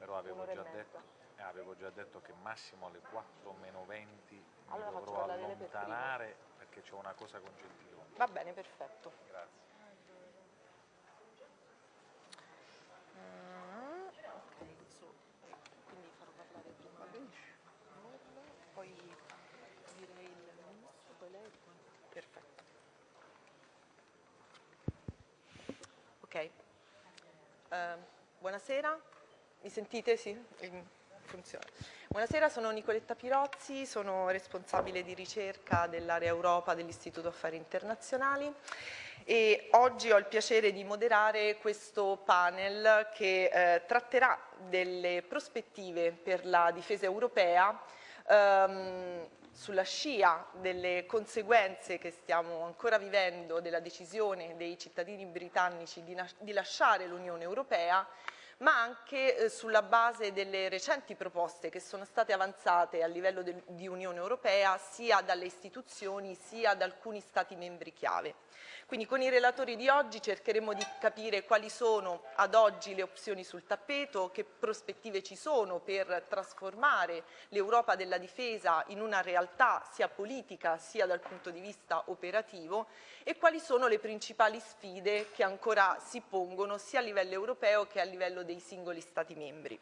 Però avevo già, detto, eh, avevo già, detto, che massimo alle 4 meno 20 mi allora dovrò allontanare per perché c'è una cosa con Gentiloni. Va bene, perfetto. Grazie. Ok. Uh, buonasera, mi sentite? Sì? Funziona. Buonasera, sono Nicoletta Pirozzi, sono responsabile di ricerca dell'area Europa dell'Istituto Affari Internazionali e oggi ho il piacere di moderare questo panel che eh, tratterà delle prospettive per la difesa europea ehm, sulla scia delle conseguenze che stiamo ancora vivendo della decisione dei cittadini britannici di, di lasciare l'Unione Europea ma anche eh, sulla base delle recenti proposte che sono state avanzate a livello di Unione Europea sia dalle istituzioni sia da alcuni Stati membri chiave. Quindi con i relatori di oggi cercheremo di capire quali sono ad oggi le opzioni sul tappeto, che prospettive ci sono per trasformare l'Europa della difesa in una realtà sia politica sia dal punto di vista operativo e quali sono le principali sfide che ancora si pongono sia a livello europeo che a livello dei singoli Stati membri.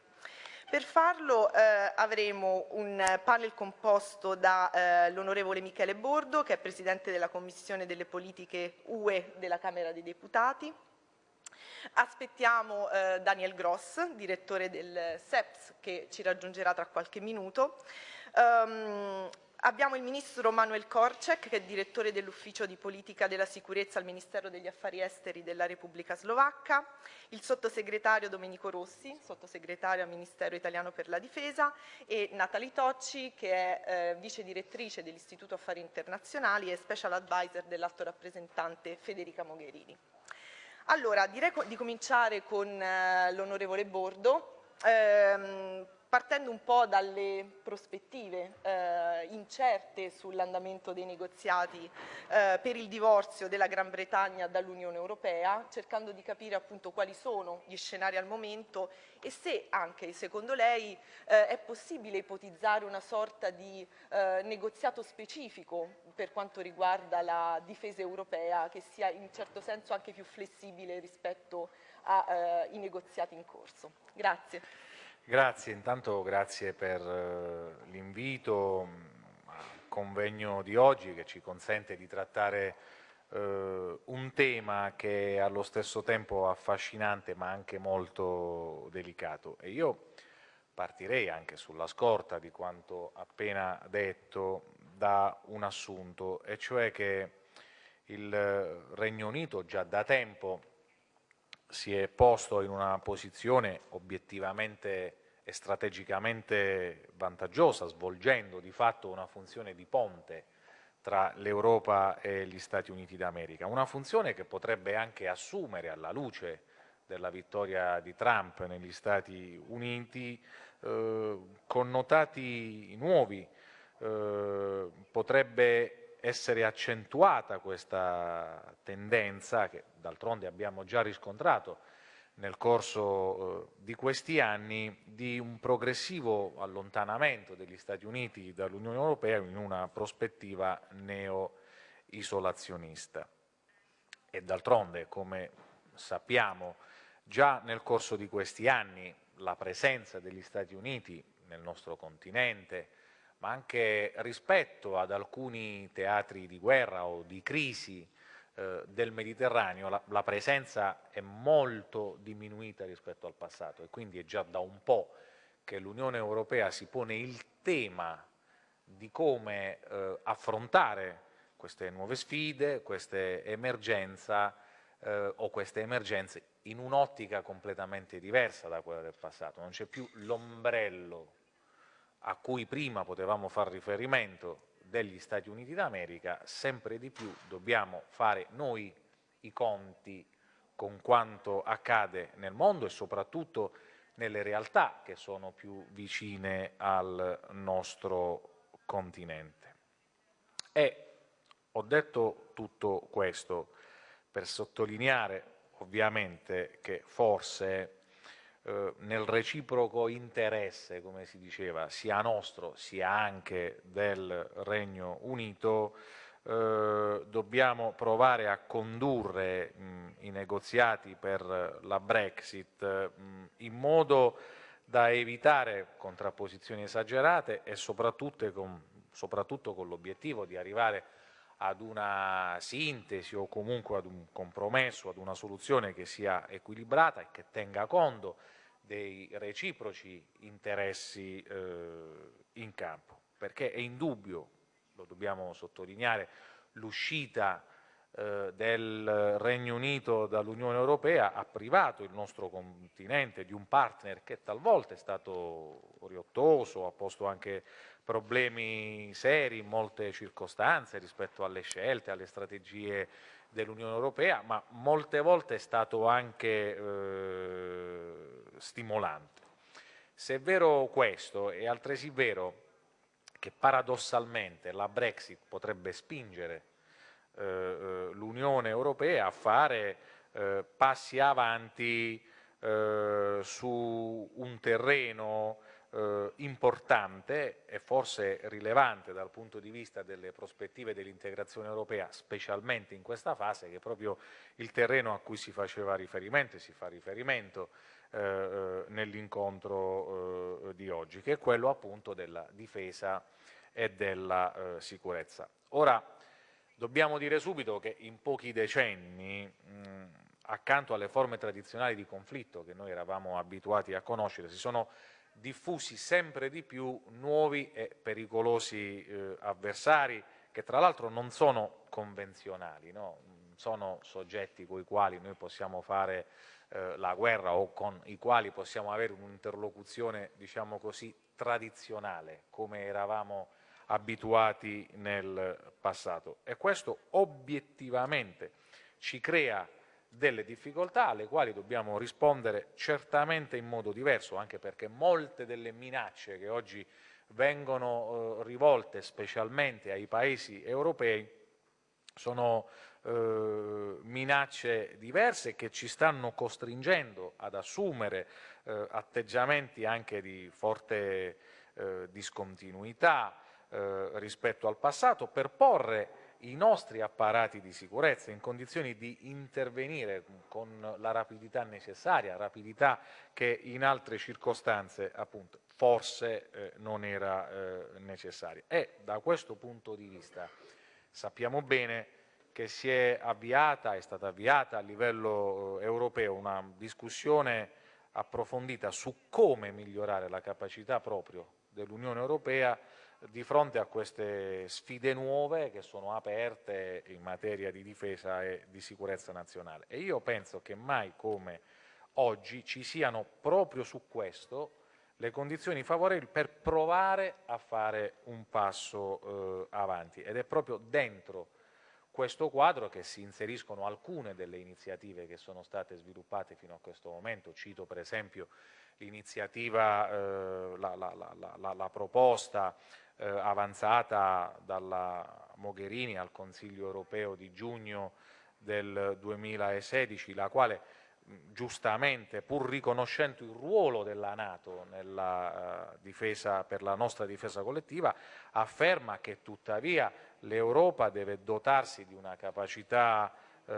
Per farlo eh, avremo un panel composto dall'onorevole eh, Michele Bordo, che è Presidente della Commissione delle Politiche UE della Camera dei Deputati. Aspettiamo eh, Daniel Gross, direttore del SEPS, che ci raggiungerà tra qualche minuto. Um, Abbiamo il Ministro Manuel Korczek, che è direttore dell'Ufficio di Politica della Sicurezza al Ministero degli Affari Esteri della Repubblica Slovacca, il Sottosegretario Domenico Rossi, Sottosegretario al Ministero Italiano per la Difesa, e Natalie Tocci, che è eh, Vice Direttrice dell'Istituto Affari Internazionali e Special Advisor dell'Alto Rappresentante Federica Mogherini. Allora, direi di cominciare con eh, l'Onorevole Bordo. Ehm, partendo un po' dalle prospettive eh, incerte sull'andamento dei negoziati eh, per il divorzio della Gran Bretagna dall'Unione Europea, cercando di capire appunto quali sono gli scenari al momento e se anche secondo lei eh, è possibile ipotizzare una sorta di eh, negoziato specifico per quanto riguarda la difesa europea che sia in certo senso anche più flessibile rispetto ai eh, negoziati in corso. Grazie. Grazie, intanto grazie per uh, l'invito al convegno di oggi che ci consente di trattare uh, un tema che è allo stesso tempo affascinante ma anche molto delicato. E io partirei anche sulla scorta di quanto appena detto da un assunto e cioè che il Regno Unito già da tempo si è posto in una posizione obiettivamente e strategicamente vantaggiosa, svolgendo di fatto una funzione di ponte tra l'Europa e gli Stati Uniti d'America, una funzione che potrebbe anche assumere alla luce della vittoria di Trump negli Stati Uniti eh, connotati nuovi, eh, potrebbe essere accentuata questa tendenza che d'altronde abbiamo già riscontrato nel corso eh, di questi anni di un progressivo allontanamento degli Stati Uniti dall'Unione Europea in una prospettiva neo-isolazionista. E d'altronde, come sappiamo, già nel corso di questi anni la presenza degli Stati Uniti nel nostro continente, ma anche rispetto ad alcuni teatri di guerra o di crisi eh, del Mediterraneo la, la, presenza è molto diminuita rispetto al passato e quindi è già da un po' che l'Unione Europea si pone il tema di come eh, affrontare queste nuove sfide, queste emergenze eh, o queste emergenze in un'ottica completamente diversa da quella del passato, non c'è più l'ombrello a cui prima potevamo far riferimento degli Stati Uniti d'America, sempre di più dobbiamo fare noi i conti con quanto accade nel mondo e soprattutto nelle realtà che sono più vicine al nostro continente. E ho detto tutto questo per sottolineare ovviamente che forse eh, nel reciproco interesse, come si diceva, sia nostro sia anche del Regno Unito, eh, dobbiamo provare a condurre mh, i negoziati per la Brexit mh, in modo da evitare contrapposizioni esagerate e soprattutto con, soprattutto con l'obiettivo di arrivare ad una sintesi o comunque ad un compromesso, ad una soluzione che sia equilibrata e che tenga conto dei reciproci interessi eh, in campo, perché è indubbio, lo dobbiamo sottolineare, l'uscita eh, del Regno Unito dall'Unione Europea ha privato il nostro continente di un partner che talvolta è stato riottoso, ha posto anche problemi seri in molte circostanze rispetto alle scelte, alle strategie dell'Unione Europea, ma molte volte è stato anche eh, stimolante. Se è vero questo, è altresì vero che paradossalmente la Brexit potrebbe spingere eh, eh l'Unione Europea a fare eh, passi avanti eh, su un terreno eh, importante e forse rilevante dal punto di vista delle prospettive dell'integrazione europea, specialmente in questa fase, che è proprio il terreno a cui si faceva riferimento e si fa riferimento eh, eh nell'incontro eh, di oggi, che è quello appunto della difesa e della eh, sicurezza. Ora, dobbiamo dire subito che in pochi decenni mh, accanto alle forme tradizionali di conflitto che noi eravamo abituati a conoscere, si sono diffusi sempre di più nuovi e pericolosi eh, avversari che tra l'altro non sono convenzionali, no? sono soggetti con i quali noi possiamo fare eh, la guerra o con i quali possiamo avere un'interlocuzione, diciamo così, tradizionale, come eravamo abituati nel passato. E questo obiettivamente ci crea delle difficoltà alle quali dobbiamo rispondere certamente in modo diverso, anche perché molte delle minacce che oggi vengono eh, rivolte specialmente ai paesi europei sono eh, minacce diverse che ci stanno costringendo ad assumere eh, atteggiamenti anche di forte eh, discontinuità eh, rispetto al passato per porre i nostri apparati di sicurezza in condizioni di intervenire con la rapidità necessaria, rapidità che in altre circostanze appunto forse eh, non era eh, necessaria. E da questo punto di vista sappiamo bene che si è avviata, è stata avviata a livello eh, europeo una discussione approfondita su come migliorare la capacità proprio dell'Unione Europea di fronte a queste sfide nuove che sono aperte in materia di difesa e di sicurezza nazionale. E io penso che mai come oggi ci siano proprio su questo le condizioni favorevoli per provare a fare un passo eh, avanti ed è proprio dentro questo quadro che si inseriscono alcune delle iniziative che sono state sviluppate fino a questo momento, cito per esempio l'iniziativa, eh, la, la, la, la, proposta eh, avanzata dalla Mogherini al Consiglio europeo di giugno del 2016, la quale giustamente, pur riconoscendo il ruolo della Nato nella, uh, difesa, per la nostra difesa collettiva, afferma che tuttavia l'Europa deve dotarsi di una capacità uh,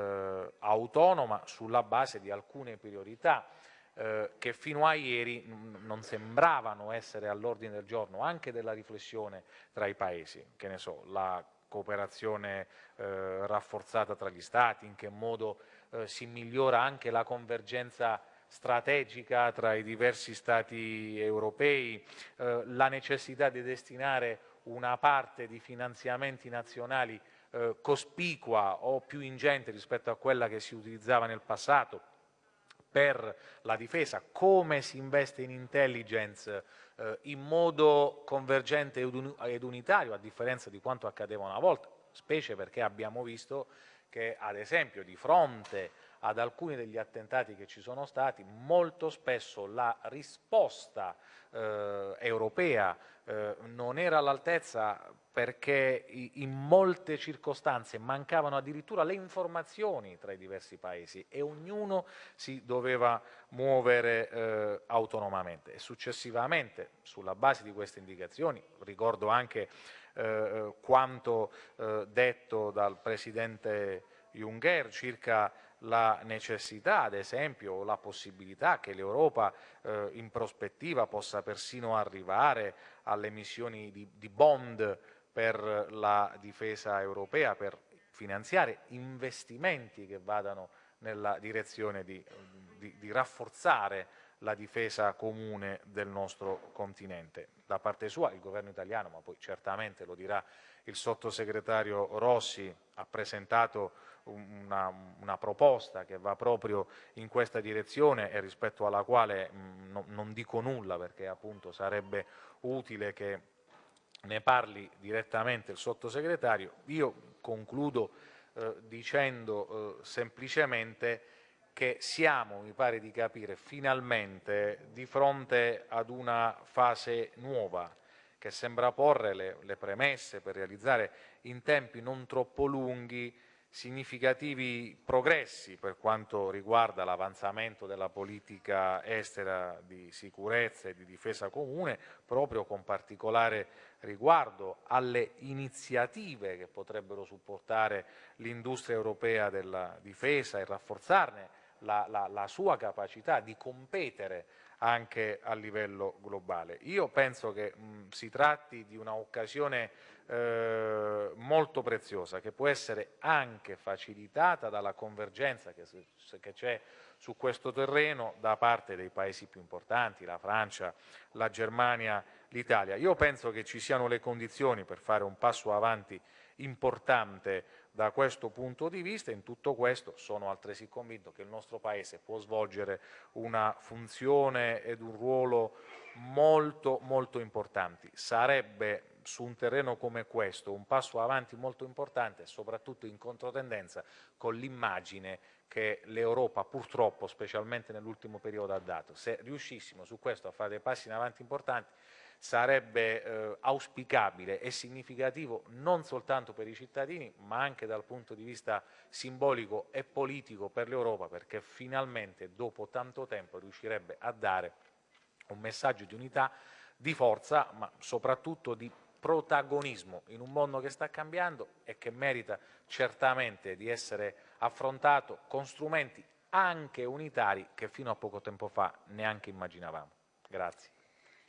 autonoma sulla base di alcune priorità eh, che fino a ieri non sembravano essere all'ordine del giorno anche della riflessione tra i paesi, che ne so, la cooperazione eh, rafforzata tra gli Stati, in che modo eh, si migliora anche la convergenza strategica tra i diversi Stati europei, eh, la necessità di destinare una parte di finanziamenti nazionali eh, cospicua o più ingente rispetto a quella che si utilizzava nel passato, per la difesa, come si investe in intelligence eh, in modo convergente ed unitario, a differenza di quanto accadeva una volta, specie perché abbiamo visto che ad esempio di fronte ad alcuni degli attentati che ci sono stati, molto spesso la risposta eh, europea eh, non era all'altezza perché in molte circostanze mancavano addirittura le informazioni tra i diversi paesi e ognuno si doveva muovere eh, autonomamente. E successivamente, sulla base di queste indicazioni, ricordo anche eh, quanto eh, detto dal Presidente Juncker circa la necessità, ad esempio, o la possibilità che l'Europa eh, in prospettiva possa persino arrivare alle emissioni di, di bond per la difesa europea, per finanziare investimenti che vadano nella direzione di, di, di, rafforzare la difesa comune del nostro continente. Da parte sua il governo italiano, ma poi certamente lo dirà il sottosegretario Rossi, ha presentato una, una, proposta che va proprio in questa direzione e rispetto alla quale mh, no, non dico nulla perché appunto sarebbe utile che ne parli direttamente il sottosegretario. Io concludo eh, dicendo eh, semplicemente che siamo, mi pare di capire, finalmente di fronte ad una fase nuova che sembra porre le, le premesse per realizzare in tempi non troppo lunghi significativi progressi per quanto riguarda l'avanzamento della politica estera di sicurezza e di difesa comune, proprio con particolare riguardo alle iniziative che potrebbero supportare l'industria europea della difesa e rafforzarne la, la, la sua capacità di competere anche a livello globale. Io penso che mh, si tratti di un'occasione eh, molto preziosa che può essere anche facilitata dalla convergenza che c'è su questo terreno da parte dei paesi più importanti, la Francia, la Germania, l'Italia. Io penso che ci siano le condizioni per fare un passo avanti importante da questo punto di vista. In tutto questo sono altresì convinto che il nostro Paese può svolgere una funzione ed un ruolo molto molto importanti. Sarebbe su un terreno come questo un passo avanti molto importante, soprattutto in controtendenza con l'immagine che l'Europa purtroppo, specialmente nell'ultimo periodo, ha dato. Se riuscissimo su questo a fare dei passi in avanti importanti, sarebbe eh, auspicabile e significativo non soltanto per i cittadini, ma anche dal punto di vista simbolico e politico per l'Europa, perché finalmente dopo tanto tempo riuscirebbe a dare un messaggio di unità, di forza, ma soprattutto di protagonismo in un mondo che sta cambiando e che merita certamente di essere affrontato con strumenti anche unitari che fino a poco tempo fa neanche immaginavamo. Grazie.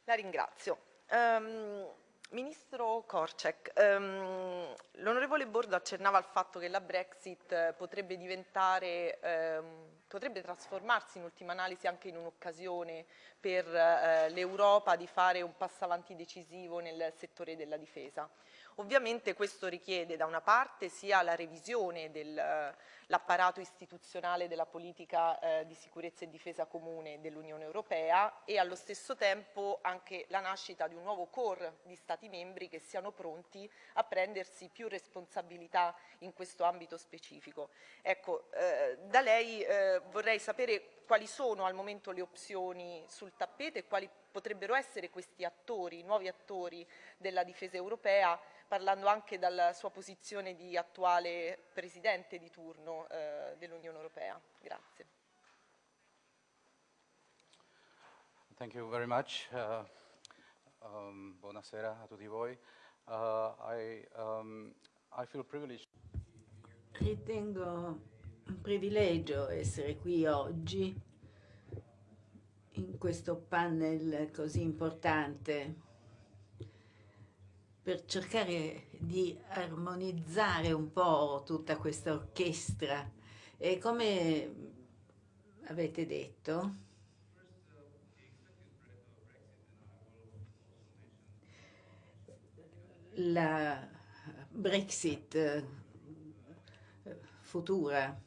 La ringrazio. Um, Ministro Korczek, um, l'onorevole Bordo accennava al fatto che la Brexit eh, potrebbe diventare, um, potrebbe trasformarsi in ultima analisi anche in un'occasione per uh, l'Europa di fare un passo avanti decisivo nel settore della difesa. Ovviamente questo richiede da una parte sia la revisione dell'apparato istituzionale della politica eh, di sicurezza e difesa comune dell'Unione Europea e allo stesso tempo anche la nascita di un nuovo core di Stati membri che siano pronti a prendersi più responsabilità in questo ambito specifico. Ecco, eh, da lei eh, vorrei sapere quali sono al momento le opzioni sul tappeto e quali potrebbero essere questi attori, nuovi attori della difesa europea parlando anche dalla sua posizione di attuale Presidente di turno eh, dell'Unione Europea. Grazie. Thank you very much. Uh, um, buonasera a tutti voi. Uh, I, um, I feel privileged. Ritengo un privilegio essere qui oggi in questo panel così importante per cercare di armonizzare un po' tutta questa orchestra. E come avete detto la Brexit eh, futura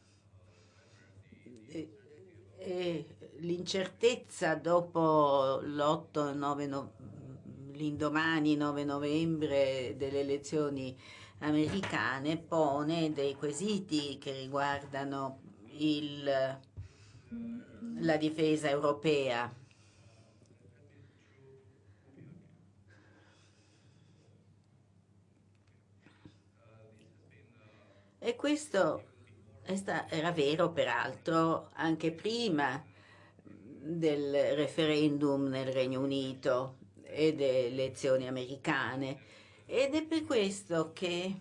e l'incertezza dopo l'8-9 l'indomani 9 novembre delle elezioni americane pone dei quesiti che riguardano il, la difesa europea. E questo era vero peraltro anche prima del referendum nel Regno Unito e delle elezioni americane ed è per questo che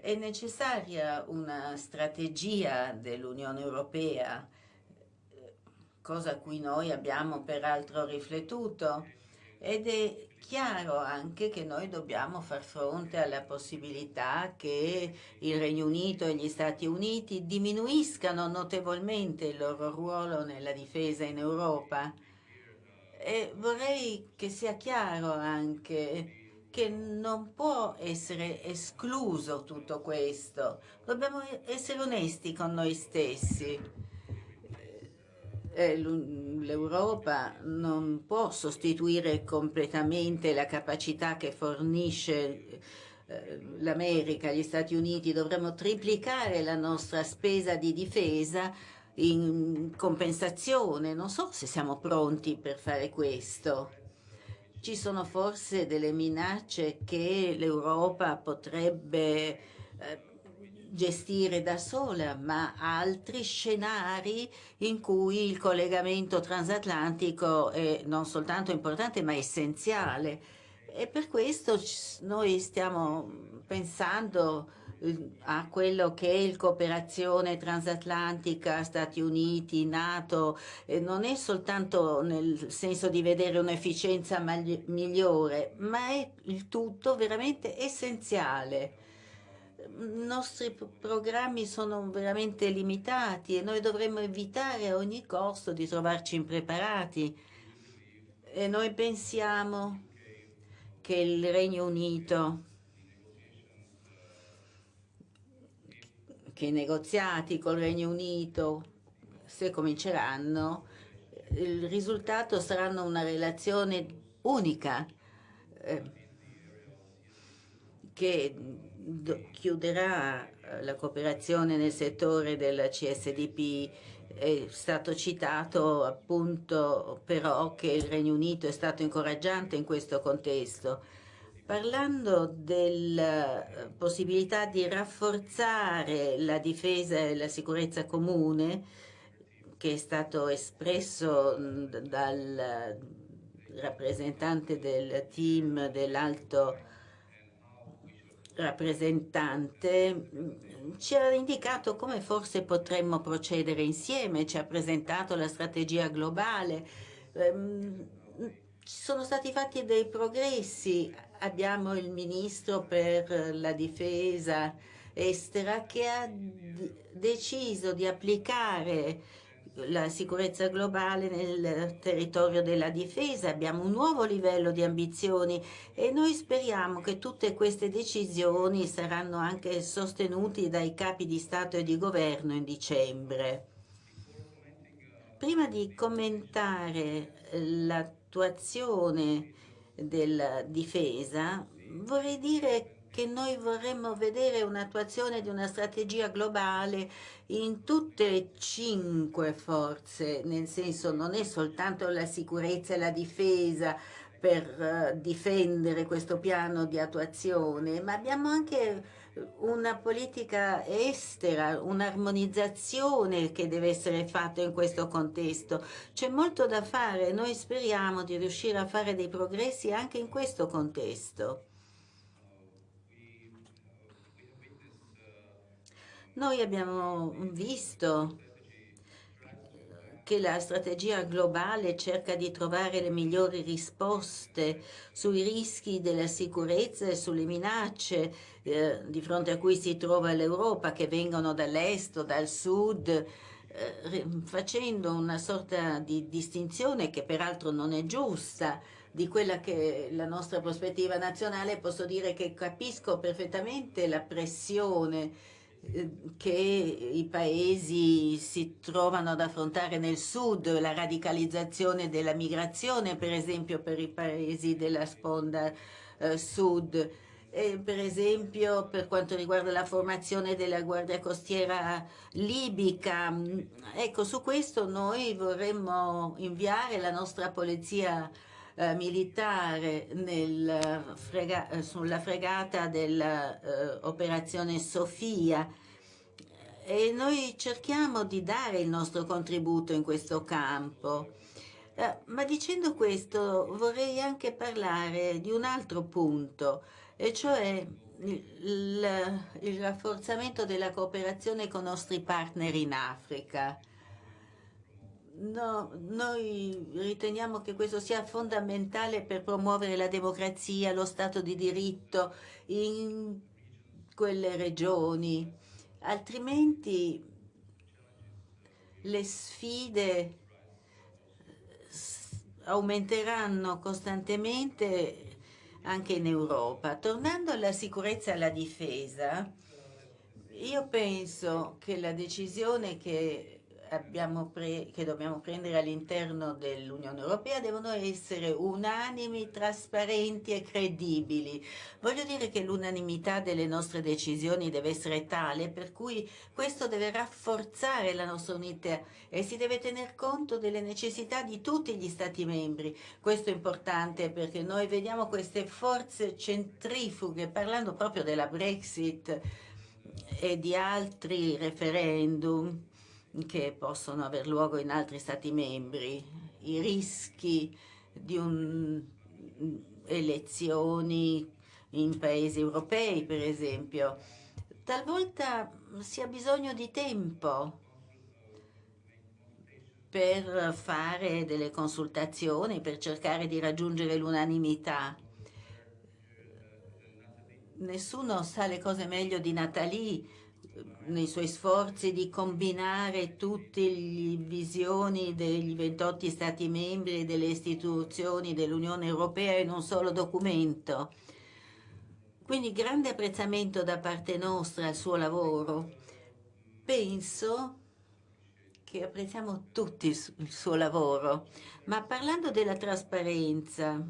è necessaria una strategia dell'Unione Europea, cosa a cui noi abbiamo peraltro riflettuto, ed è chiaro anche che noi dobbiamo far fronte alla possibilità che il Regno Unito e gli Stati Uniti diminuiscano notevolmente il loro ruolo nella difesa in Europa. E vorrei che sia chiaro anche che non può essere escluso tutto questo. Dobbiamo essere onesti con noi stessi. L'Europa non può sostituire completamente la capacità che fornisce eh, l'America, gli Stati Uniti. Dovremmo triplicare la nostra spesa di difesa in compensazione. Non so se siamo pronti per fare questo ci sono forse delle minacce che l'Europa potrebbe eh, gestire da sola, ma altri scenari in cui il collegamento transatlantico è non soltanto importante ma essenziale. E per questo noi stiamo pensando a quello che è il cooperazione transatlantica, Stati Uniti, Nato, non è soltanto nel senso di vedere un'efficienza migliore, ma è il tutto veramente essenziale. I nostri programmi sono veramente limitati e noi dovremmo evitare a ogni costo di trovarci impreparati. E noi pensiamo che il Regno Unito che i negoziati col Regno Unito, se cominceranno, il risultato saranno una relazione unica eh, che chiuderà eh, la cooperazione nel settore del CSDP. È stato citato appunto però che il Regno Unito è stato incoraggiante in questo contesto Parlando della eh, possibilità di rafforzare la difesa e la sicurezza comune, che è stato espresso dal rappresentante del team dell'alto rappresentante, ci ha indicato come forse potremmo procedere insieme, ci ha presentato la strategia globale. Ehm, sono stati fatti dei progressi abbiamo il ministro per la difesa estera che ha deciso di applicare la sicurezza globale nel territorio della difesa, abbiamo un nuovo livello di ambizioni e noi speriamo che tutte queste decisioni saranno anche sostenute dai capi di Stato e di Governo in dicembre. Prima di commentare l'attuazione della difesa, vorrei dire che noi vorremmo vedere un'attuazione di una strategia globale in tutte e cinque forze, nel senso non è soltanto la sicurezza e la difesa per uh, difendere questo piano di attuazione, ma abbiamo anche una politica estera, un'armonizzazione che deve essere fatta in questo contesto. C'è molto da fare, noi speriamo di riuscire a fare dei progressi anche in questo contesto. Noi abbiamo visto che la strategia globale cerca di trovare le migliori risposte sui rischi della sicurezza e sulle minacce eh, di fronte a cui si trova l'Europa, che vengono dall'est o dal sud, eh, facendo una sorta di distinzione che peraltro non è giusta di quella che è la nostra prospettiva nazionale, posso dire che capisco perfettamente la pressione che i paesi si trovano ad affrontare nel sud, la radicalizzazione della migrazione, per esempio per i paesi della sponda eh, sud. eh, per esempio per quanto riguarda la formazione della Guardia Costiera libica. Ecco, su questo noi vorremmo inviare la nostra polizia eh, militare nel frega sulla fregata dell'operazione eh, Sofia e noi cerchiamo di dare il nostro contributo in questo campo. Eh, ma dicendo questo vorrei anche parlare di un altro punto e cioè il, il rafforzamento della cooperazione con i nostri partner in Africa. No, noi riteniamo che questo sia fondamentale per promuovere la democrazia, lo Stato di diritto in quelle regioni, altrimenti le sfide aumenteranno costantemente anche in Europa. Tornando alla sicurezza e alla difesa, io penso che la decisione che che dobbiamo prendere all'interno dell'Unione Europea devono essere unanimi, trasparenti e credibili. Voglio dire che l'unanimità delle nostre decisioni deve essere tale per cui questo deve rafforzare la nostra unità e si deve tener conto delle necessità di tutti gli Stati membri. Questo è importante perché noi vediamo queste forze centrifughe, parlando proprio della Brexit e di altri referendum, che possono aver luogo in altri Stati membri, i rischi di un, elezioni in paesi europei, per esempio. Talvolta si ha bisogno di tempo per fare delle consultazioni, per cercare di raggiungere l'unanimità. Nessuno sa le cose meglio di Natalie, nei suoi sforzi di combinare tutte le visioni degli 28 Stati membri e delle istituzioni dell'Unione Europea in un solo documento. Quindi grande apprezzamento da parte nostra al suo lavoro. Penso che apprezziamo tutti il suo lavoro, ma parlando della trasparenza,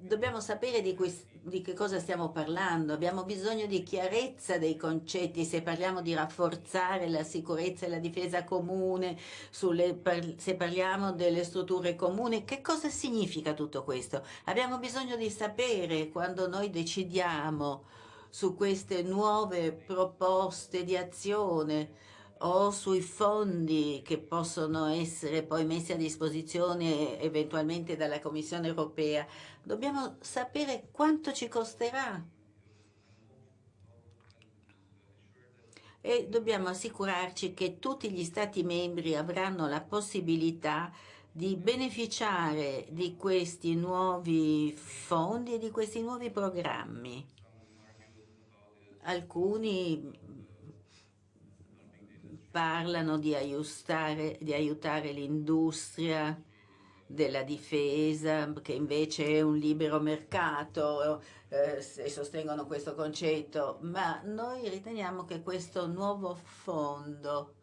dobbiamo sapere di, di, che cosa stiamo parlando, abbiamo bisogno di chiarezza dei concetti, se parliamo di rafforzare la sicurezza e la difesa comune, sulle, se parliamo delle strutture comuni, che cosa significa tutto questo? Abbiamo bisogno di sapere quando noi decidiamo su queste nuove proposte di azione, o sui fondi che possono essere poi messi a disposizione eventualmente dalla Commissione europea, dobbiamo sapere quanto ci costerà e dobbiamo assicurarci che tutti gli Stati membri avranno la possibilità di beneficiare di questi nuovi fondi e di questi nuovi programmi. Alcuni parlano di aiutare, di aiutare l'industria della difesa, che invece è un libero mercato, eh, sostengono questo concetto, ma noi riteniamo che questo nuovo fondo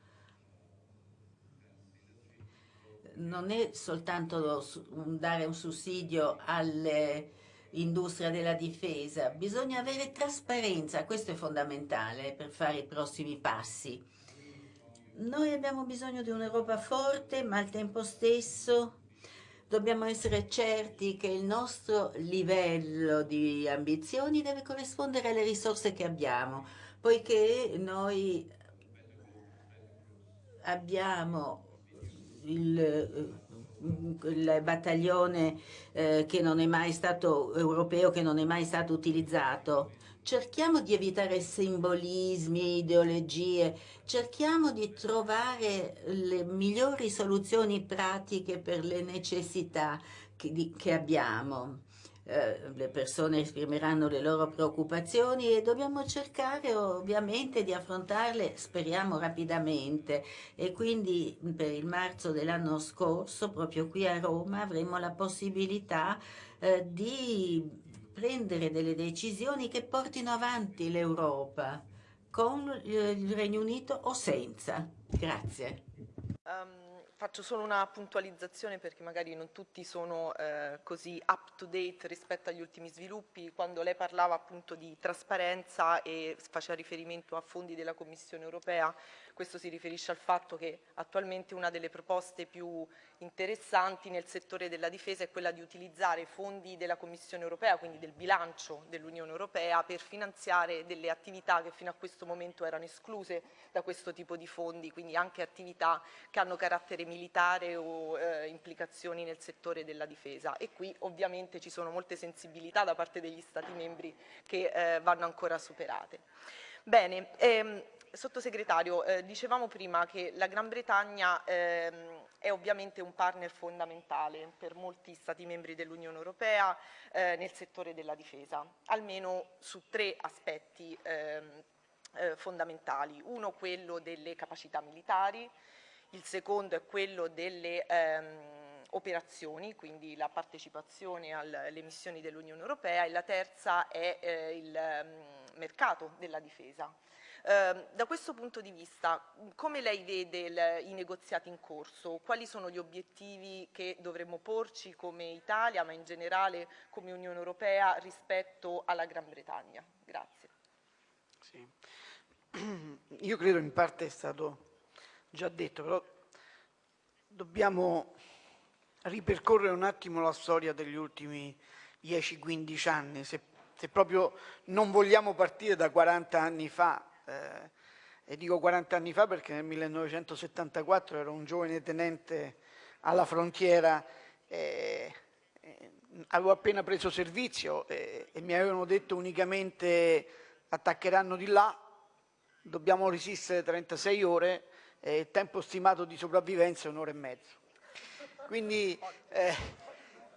non è soltanto dare un sussidio alle industrie della difesa, bisogna avere trasparenza, questo è fondamentale per fare i prossimi passi. Noi abbiamo bisogno di un'Europa forte, ma al tempo stesso dobbiamo essere certi che il nostro livello di ambizioni deve corrispondere alle risorse che abbiamo, poiché noi abbiamo il, il battaglione eh, che non è mai stato europeo, che non è mai stato utilizzato cerchiamo di evitare simbolismi, ideologie, cerchiamo di trovare le migliori soluzioni pratiche per le necessità che, che abbiamo. Eh, le persone esprimeranno le loro preoccupazioni e dobbiamo cercare ovviamente di affrontarle, speriamo rapidamente e quindi per il marzo dell'anno scorso, proprio qui a Roma, avremo la possibilità eh, di prendere delle decisioni che portino avanti l'Europa con il Regno Unito o senza. Grazie. Um, faccio solo una puntualizzazione perché magari non tutti sono eh, così up to date rispetto agli ultimi sviluppi. Quando lei parlava appunto di trasparenza e faceva riferimento a fondi della Commissione europea, questo si riferisce al fatto che attualmente una delle proposte più interessanti nel settore della difesa è quella di utilizzare fondi della Commissione europea, quindi del bilancio dell'Unione europea, per finanziare delle attività che fino a questo momento erano escluse da questo tipo di fondi, quindi anche attività che hanno carattere militare o eh, implicazioni nel settore della difesa. E qui ovviamente ci sono molte sensibilità da parte degli Stati membri che eh, vanno ancora superate. Bene, ehm, Sottosegretario, eh, dicevamo prima che la Gran Bretagna ehm, è ovviamente un partner fondamentale per molti Stati membri dell'Unione Europea eh, nel settore della difesa, almeno su tre aspetti ehm, eh, fondamentali. Uno quello delle capacità militari, il secondo è quello delle ehm, operazioni, quindi la partecipazione alle missioni dell'Unione Europea e la terza è eh, il um, mercato della difesa. Ehm, da questo punto di vista, come lei vede il, i negoziati in corso? Quali sono gli obiettivi che dovremmo porci come Italia, ma in generale come Unione Europea rispetto alla Gran Bretagna? Grazie. Sì. Io credo in parte è stato già detto, però dobbiamo ripercorrere un attimo la storia degli ultimi 10-15 anni, se, se proprio non vogliamo partire da 40 anni fa, eh, e dico 40 anni fa perché nel 1974 ero un giovane tenente alla frontiera, eh, eh, avevo appena preso servizio e mi avevano detto unicamente attaccheranno di là, dobbiamo resistere 36 ore e il tempo stimato di sopravvivenza è un'ora e mezzo. Quindi eh,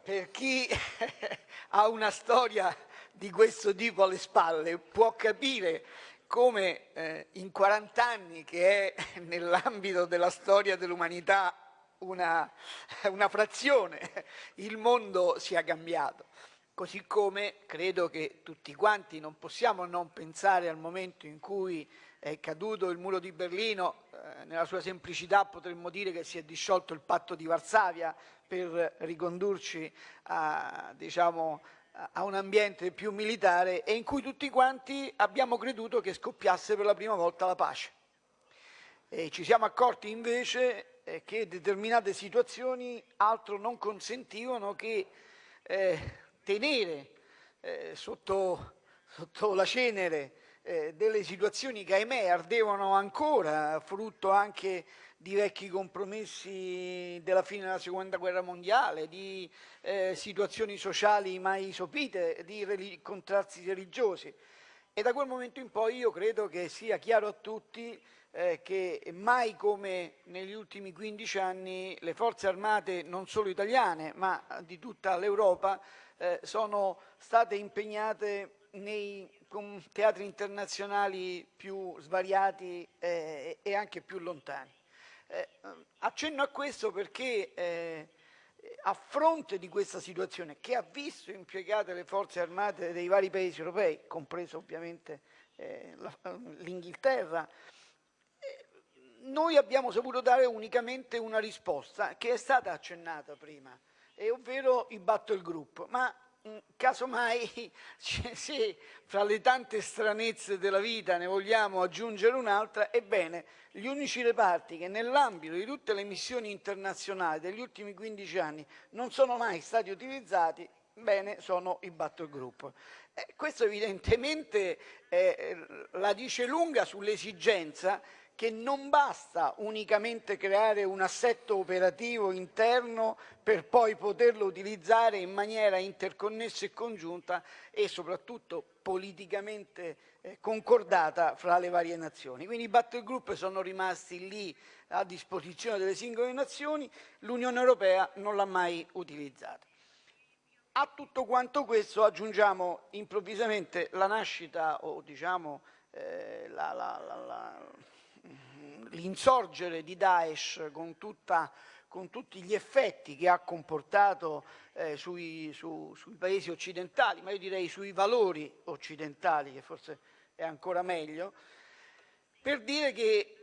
per chi ha una storia di questo tipo alle spalle può capire come eh, in 40 anni, che è nell'ambito della storia dell'umanità una, una frazione, il mondo sia cambiato. Così come credo che tutti quanti non possiamo non pensare al momento in cui è caduto il muro di Berlino, eh, nella sua semplicità potremmo dire che si è disciolto il patto di Varsavia per ricondurci a, diciamo, a un ambiente più militare e in cui tutti quanti abbiamo creduto che scoppiasse per la prima volta la pace. E ci siamo accorti invece eh, che determinate situazioni altro non consentivano che eh, tenere eh, sotto, sotto, la cenere eh, delle situazioni che ahimè ardevano ancora, frutto anche di vecchi compromessi della fine della seconda guerra mondiale, di eh, situazioni sociali mai sopite, di contrasti religiosi. E da quel momento in poi io credo che sia chiaro a tutti eh, che mai come negli ultimi 15 anni le forze armate non solo italiane ma di tutta l'Europa eh, sono state impegnate nei teatri internazionali più svariati eh, e anche più lontani. Eh, accenno a questo perché eh, a fronte di questa situazione che ha visto impiegate le forze armate dei vari paesi europei, compreso ovviamente eh, l'Inghilterra, eh, noi abbiamo saputo dare unicamente una risposta che è stata accennata prima, ovvero i battle group, ma casomai se fra le tante stranezze della vita ne vogliamo aggiungere un'altra, ebbene gli unici reparti che nell'ambito di tutte le missioni internazionali degli ultimi 15 anni non sono mai stati utilizzati, bene, sono i battle group. Eh, questo evidentemente eh, la dice lunga sull'esigenza che non basta unicamente creare un assetto operativo interno per poi poterlo utilizzare in maniera interconnessa e congiunta e soprattutto politicamente eh, concordata fra le varie nazioni. Quindi i battle group sono rimasti lì a disposizione delle singole nazioni, l'Unione Europea non l'ha mai utilizzata. A tutto quanto questo aggiungiamo improvvisamente la nascita o diciamo eh, la, la, la, l'insorgere di Daesh con, tutta, con, tutti gli effetti che ha comportato eh, sui, su, sui paesi occidentali, ma io direi sui valori occidentali, che forse è ancora meglio, per dire che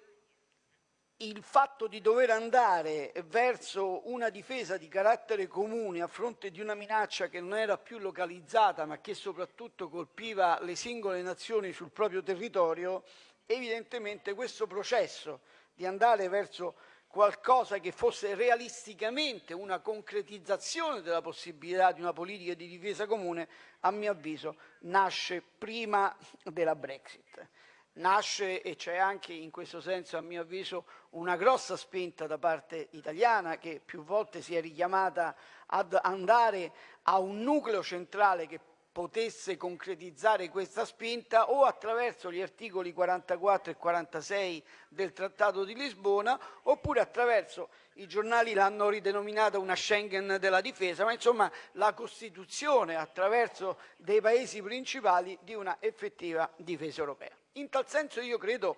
il fatto di dover andare verso una difesa di carattere comune a fronte di una minaccia che non era più localizzata ma che soprattutto colpiva le singole nazioni sul proprio territorio, evidentemente questo processo di andare verso qualcosa che fosse realisticamente una concretizzazione della possibilità di una politica di difesa comune, a mio avviso, nasce prima della Brexit. Nasce e c'è anche in questo senso a mio avviso una grossa spinta da parte italiana che più volte si è richiamata ad andare a un nucleo centrale che potesse concretizzare questa spinta o attraverso gli articoli 44 e 46 del Trattato di Lisbona oppure attraverso, i giornali l'hanno ridenominata una Schengen della difesa, ma insomma la costituzione attraverso dei paesi principali di una effettiva difesa europea. In tal senso io credo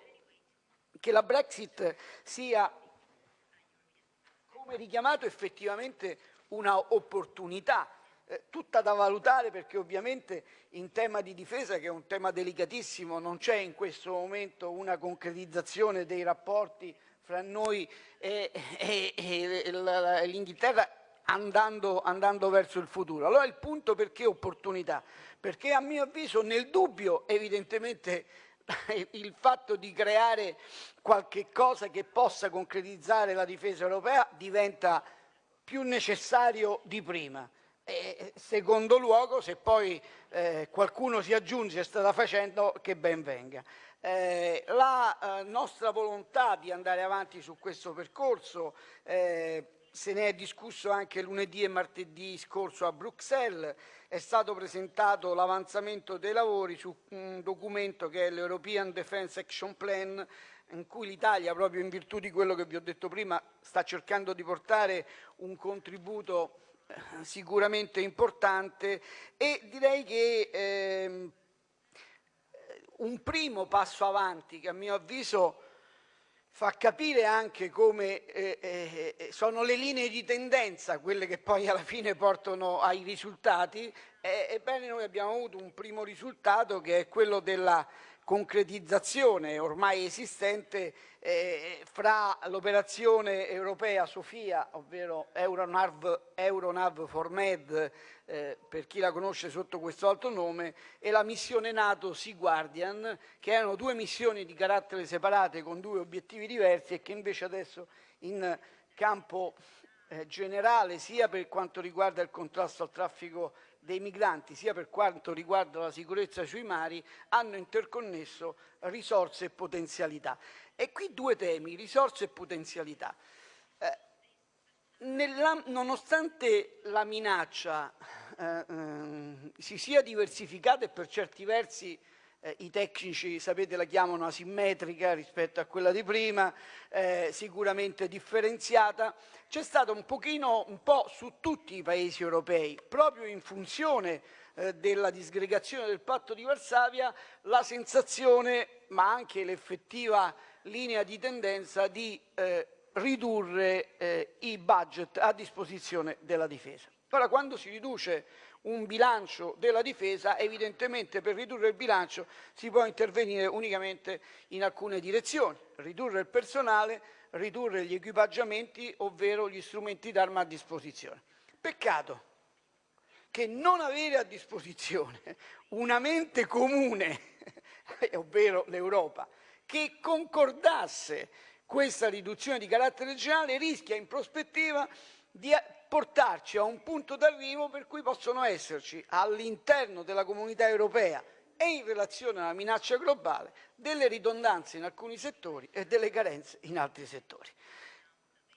che la Brexit sia, come richiamato, effettivamente una opportunità eh, tutta da valutare perché ovviamente in tema di difesa, che è un tema delicatissimo, non c'è in questo momento una concretizzazione dei rapporti fra noi e, e, e l'Inghilterra andando, andando, verso il futuro. Allora il punto perché opportunità? Perché a mio avviso nel dubbio evidentemente il fatto di creare qualche cosa che possa concretizzare la difesa europea diventa più necessario di prima. E secondo luogo, se poi eh, qualcuno si aggiunge strada facendo, che ben venga. Eh, la eh, nostra volontà di andare avanti su questo percorso eh, se ne è discusso anche lunedì e martedì scorso a Bruxelles, è stato presentato l'avanzamento dei lavori su un documento che è l'European Defence Action Plan, in cui l'Italia, proprio in virtù di quello che vi ho detto prima, sta cercando di portare un contributo sicuramente importante e direi che eh, un primo passo avanti che a mio avviso fa capire anche come eh, eh, eh, sono le linee di tendenza quelle che poi alla fine portano ai risultati. Eh, ebbene noi abbiamo avuto un primo risultato che è quello della concretizzazione ormai esistente eh, fra l'operazione europea Sofia, ovvero Euronav, Euronav for Med, eh, per chi la conosce sotto questo altro nome, e la missione NATO Sea Guardian, che erano due missioni di carattere separate con due obiettivi diversi e che invece adesso in campo eh, generale, sia per quanto riguarda il contrasto al traffico dei migranti, sia per quanto riguarda la sicurezza sui mari, hanno interconnesso risorse e potenzialità. E qui due temi, risorse e potenzialità. Eh, nella, nonostante la minaccia eh, eh, si sia diversificata e per certi versi eh, i tecnici sapete la chiamano asimmetrica rispetto a quella di prima, eh, sicuramente differenziata, c'è stata un pochino, un po' su tutti i paesi europei, proprio in funzione eh, della disgregazione del patto di Varsavia, la sensazione, ma anche l'effettiva linea di tendenza di eh, ridurre eh, i budget a disposizione della difesa. Ora, quando si riduce un bilancio della difesa, evidentemente per ridurre il bilancio si può intervenire unicamente in alcune direzioni, ridurre il personale, ridurre gli equipaggiamenti, ovvero gli strumenti d'arma a disposizione. Peccato che non avere a disposizione una mente comune, ovvero l'Europa, che concordasse questa riduzione di carattere generale rischia in prospettiva di portarci a un punto d'arrivo per cui possono esserci all'interno della comunità europea e in relazione alla minaccia globale delle ridondanze in alcuni settori e delle carenze in altri settori.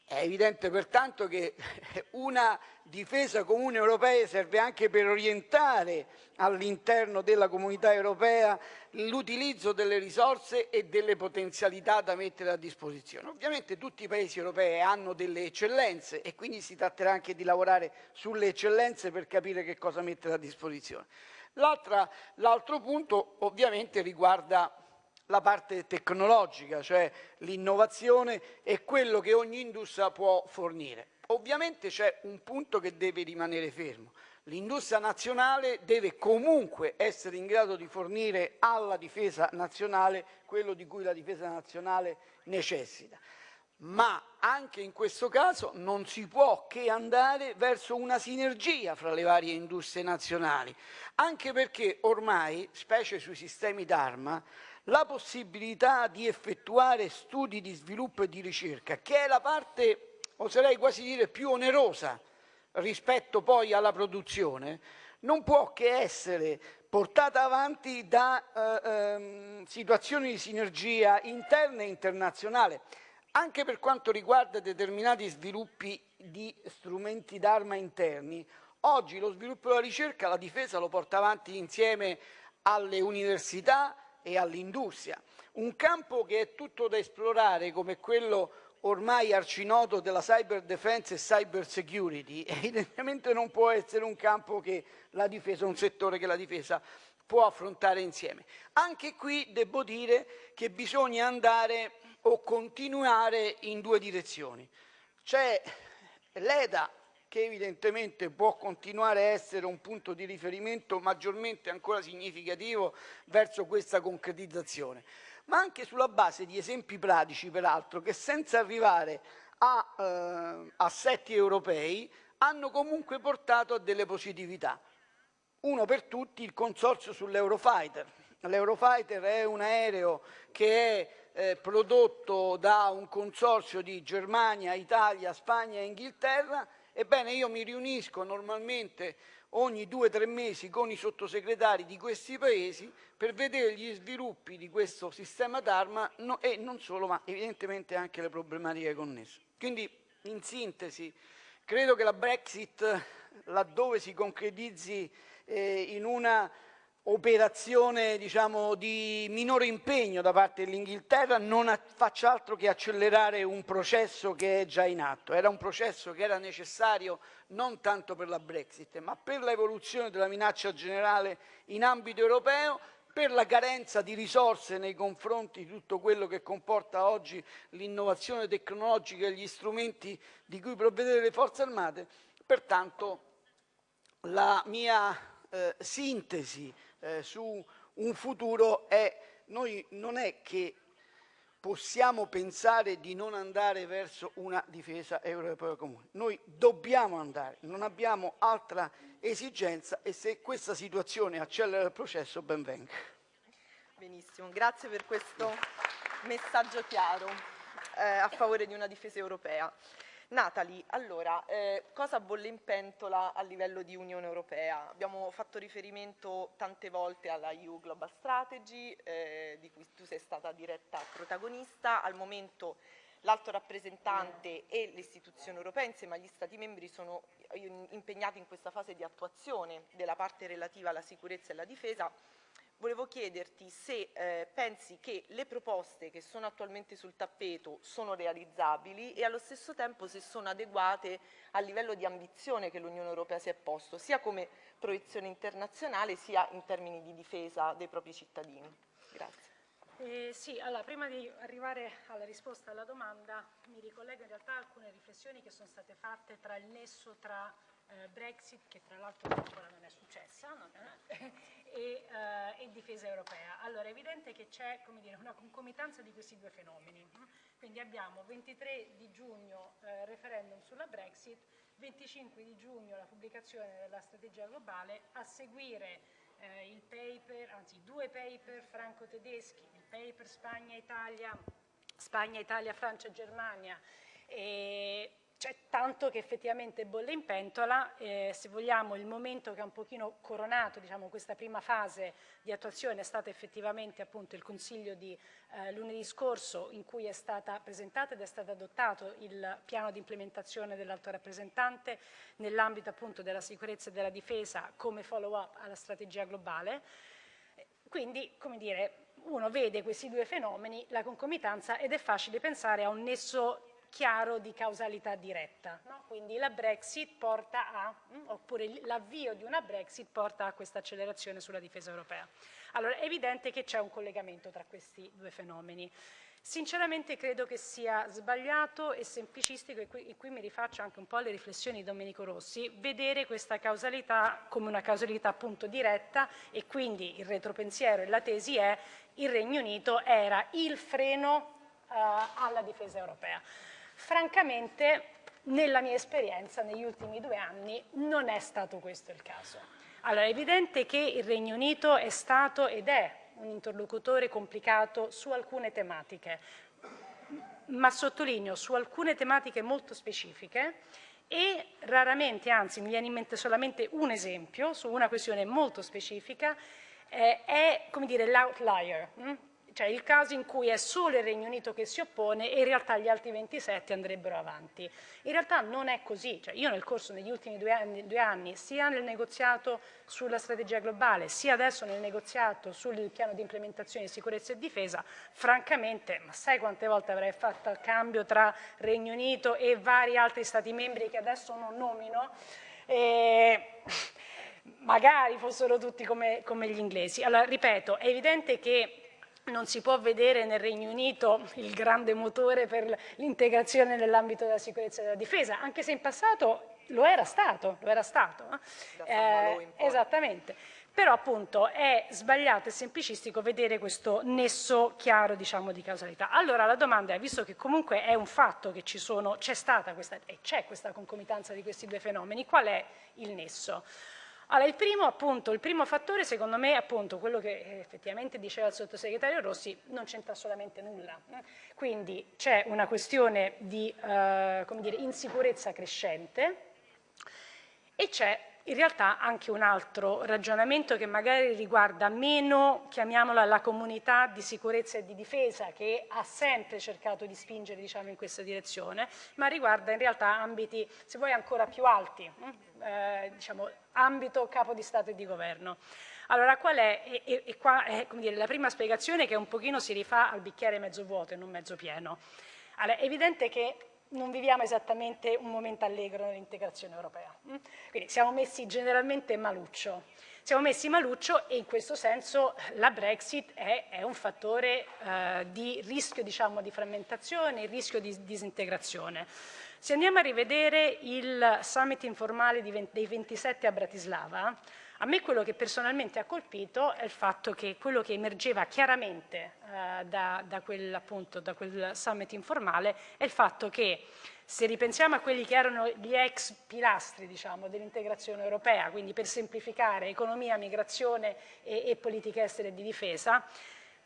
È evidente pertanto che una difesa comune europea serve anche per orientare all'interno della comunità europea l'utilizzo delle risorse e delle potenzialità da mettere a disposizione. Ovviamente tutti i paesi europei hanno delle eccellenze e quindi si tratterà anche di lavorare sulle eccellenze per capire che cosa mettere a disposizione. L'altro punto ovviamente riguarda la parte tecnologica, cioè l'innovazione e quello che ogni industria può fornire. Ovviamente c'è un punto che deve rimanere fermo. L'industria nazionale deve comunque essere in grado di fornire alla difesa nazionale quello di cui la difesa nazionale necessita. ma anche in questo caso non si può che andare verso una sinergia fra le varie industrie nazionali, anche perché ormai, specie sui sistemi d'arma, la possibilità di effettuare studi di sviluppo e di ricerca, che è la parte, oserei quasi dire, più onerosa rispetto poi alla produzione, non può che essere portata avanti da eh, ehm, situazioni di sinergia interna e internazionale. Anche per quanto riguarda determinati sviluppi di strumenti d'arma interni, oggi lo sviluppo della ricerca, la difesa lo porta avanti insieme alle università e all'industria. Un campo che è tutto da esplorare come quello ormai arcinoto della cyber defense e cyber security, evidentemente non può essere un campo che la difesa, un settore che la difesa può affrontare insieme. Anche qui devo dire che bisogna andare o continuare in due direzioni. C'è l'EDA che evidentemente può continuare a essere un punto di riferimento maggiormente ancora significativo verso questa concretizzazione, ma anche sulla base di esempi pratici, peraltro, che senza arrivare a eh, assetti europei hanno comunque portato a delle positività. Uno per tutti il consorzio sull'Eurofighter. L'Eurofighter è un aereo che è eh, prodotto da un consorzio di Germania, Italia, Spagna e Inghilterra, ebbene io mi riunisco normalmente ogni due o tre mesi con i sottosegretari di questi paesi per vedere gli sviluppi di questo sistema d'arma no, e non solo, ma evidentemente anche le problematiche connesse. Quindi, in sintesi, credo che la Brexit, laddove si concretizzi eh, in una operazione diciamo, di minore impegno da parte dell'Inghilterra non faccia altro che accelerare un processo che è già in atto. Era un processo che era necessario non tanto per la Brexit, ma per l'evoluzione della minaccia generale in ambito europeo, per la carenza di risorse nei confronti di tutto quello che comporta oggi l'innovazione tecnologica e gli strumenti di cui provvedere le forze armate. Pertanto la mia eh, sintesi eh, su un futuro è noi non è che possiamo pensare di non andare verso una difesa europea comune. Noi dobbiamo andare, non abbiamo altra esigenza e se questa situazione accelera il processo ben venga. Benissimo, grazie per questo messaggio chiaro eh, a favore di una difesa europea. Natalie, allora, eh, cosa bolle in pentola a livello di Unione Europea? Abbiamo fatto riferimento tante volte alla EU Global Strategy, eh, di cui tu sei stata diretta protagonista. Al momento l'alto rappresentante e le istituzioni europee insieme agli Stati membri sono impegnati in questa fase di attuazione della parte relativa alla sicurezza e alla difesa volevo chiederti se eh, pensi che le proposte che sono attualmente sul tappeto sono realizzabili e allo stesso tempo se sono adeguate al livello di ambizione che l'Unione Europea si è posto, sia come proiezione internazionale sia in termini di difesa dei propri cittadini. Grazie. Eh, sì, allora, prima di arrivare alla risposta alla domanda mi ricollego in realtà a alcune riflessioni che sono state fatte tra il nesso tra eh, Brexit, che tra l'altro ancora non è successa, non è, e, eh, e, difesa europea. Allora è evidente che c'è una concomitanza di questi due fenomeni. Quindi abbiamo 23 di giugno eh, referendum sulla Brexit, 25 di giugno la pubblicazione della strategia globale, a seguire eh, il paper, anzi due paper franco-tedeschi, il paper Spagna-Italia, Spagna-Italia, Francia-Germania, c'è tanto che effettivamente bolle in pentola, eh, se vogliamo il momento che ha un pochino coronato diciamo, questa prima fase di attuazione è stato effettivamente appunto il Consiglio di eh, lunedì scorso in cui è stata presentata ed è stato adottato il piano di implementazione dell'alto rappresentante nell'ambito appunto della sicurezza e della difesa come follow up alla strategia globale. Quindi, come dire, uno vede questi due fenomeni, la concomitanza ed è facile pensare a un nesso chiaro di causalità diretta. No? Quindi la Brexit porta a, mm, oppure l'avvio di una Brexit porta a questa accelerazione sulla difesa europea. Allora è evidente che c'è un collegamento tra questi due fenomeni. Sinceramente credo che sia sbagliato e semplicistico, e qui, e qui, mi rifaccio anche un po' alle riflessioni di Domenico Rossi, vedere questa causalità come una causalità appunto diretta e quindi il retropensiero e la tesi è il Regno Unito era il freno uh, alla difesa europea. Francamente, nella mia esperienza, negli ultimi due anni, non è stato questo il caso. Allora, è evidente che il Regno Unito è stato ed è un interlocutore complicato su alcune tematiche, ma sottolineo su alcune tematiche molto specifiche e raramente, anzi mi viene in mente solamente un esempio su una questione molto specifica, eh, è come dire l'outlier, hm? Cioè il caso in cui è solo il Regno Unito che si oppone e in realtà gli altri 27 andrebbero avanti. In realtà non è così, cioè io nel corso degli ultimi due anni, due anni, sia nel negoziato sulla strategia globale, sia adesso nel negoziato sul piano di implementazione di sicurezza e difesa, francamente, ma sai quante volte avrei fatto il cambio tra Regno Unito e vari altri Stati membri che adesso non nomino? E magari fossero tutti come, come gli inglesi. Allora, ripeto, è evidente che non si può vedere nel Regno Unito il grande motore per l'integrazione nell'ambito della sicurezza e della difesa, anche se in passato lo era stato, lo era stato. Eh, esattamente. Però appunto è sbagliato e semplicistico vedere questo nesso chiaro diciamo, di causalità. Allora la domanda è, visto che comunque è un fatto che c'è stata questa, e c'è questa concomitanza di questi due fenomeni, qual è il nesso? Allora, il primo, appunto, il primo fattore, secondo me, appunto quello che eh, effettivamente diceva il sottosegretario Rossi, non c'entra assolutamente nulla. Eh. Quindi c'è una questione di eh, dire, insicurezza crescente e c'è in realtà anche un altro ragionamento che magari riguarda meno, chiamiamola, la comunità di sicurezza e di difesa che ha sempre cercato di spingere diciamo, in questa direzione, ma riguarda in realtà ambiti, se vuoi, ancora più alti, eh, diciamo, ambito capo di Stato e di Governo. Allora, qual è? E, e, e qua è dire, la prima spiegazione che un pochino si rifà al bicchiere mezzo vuoto e non mezzo pieno. Allora, è evidente che non viviamo esattamente un momento allegro nell'integrazione europea. Mm? Quindi siamo messi generalmente maluccio. Siamo messi maluccio e in questo senso la Brexit è, è un fattore eh, di rischio diciamo, di frammentazione, rischio di disintegrazione. Se andiamo a rivedere il summit informale dei 27 a Bratislava, a me quello che personalmente ha colpito è il fatto che quello che emergeva chiaramente eh, da, da, quel, appunto, da quel summit informale è il fatto che se ripensiamo a quelli che erano gli ex pilastri diciamo, dell'integrazione europea, quindi per semplificare economia, migrazione e, e politica estera e di difesa,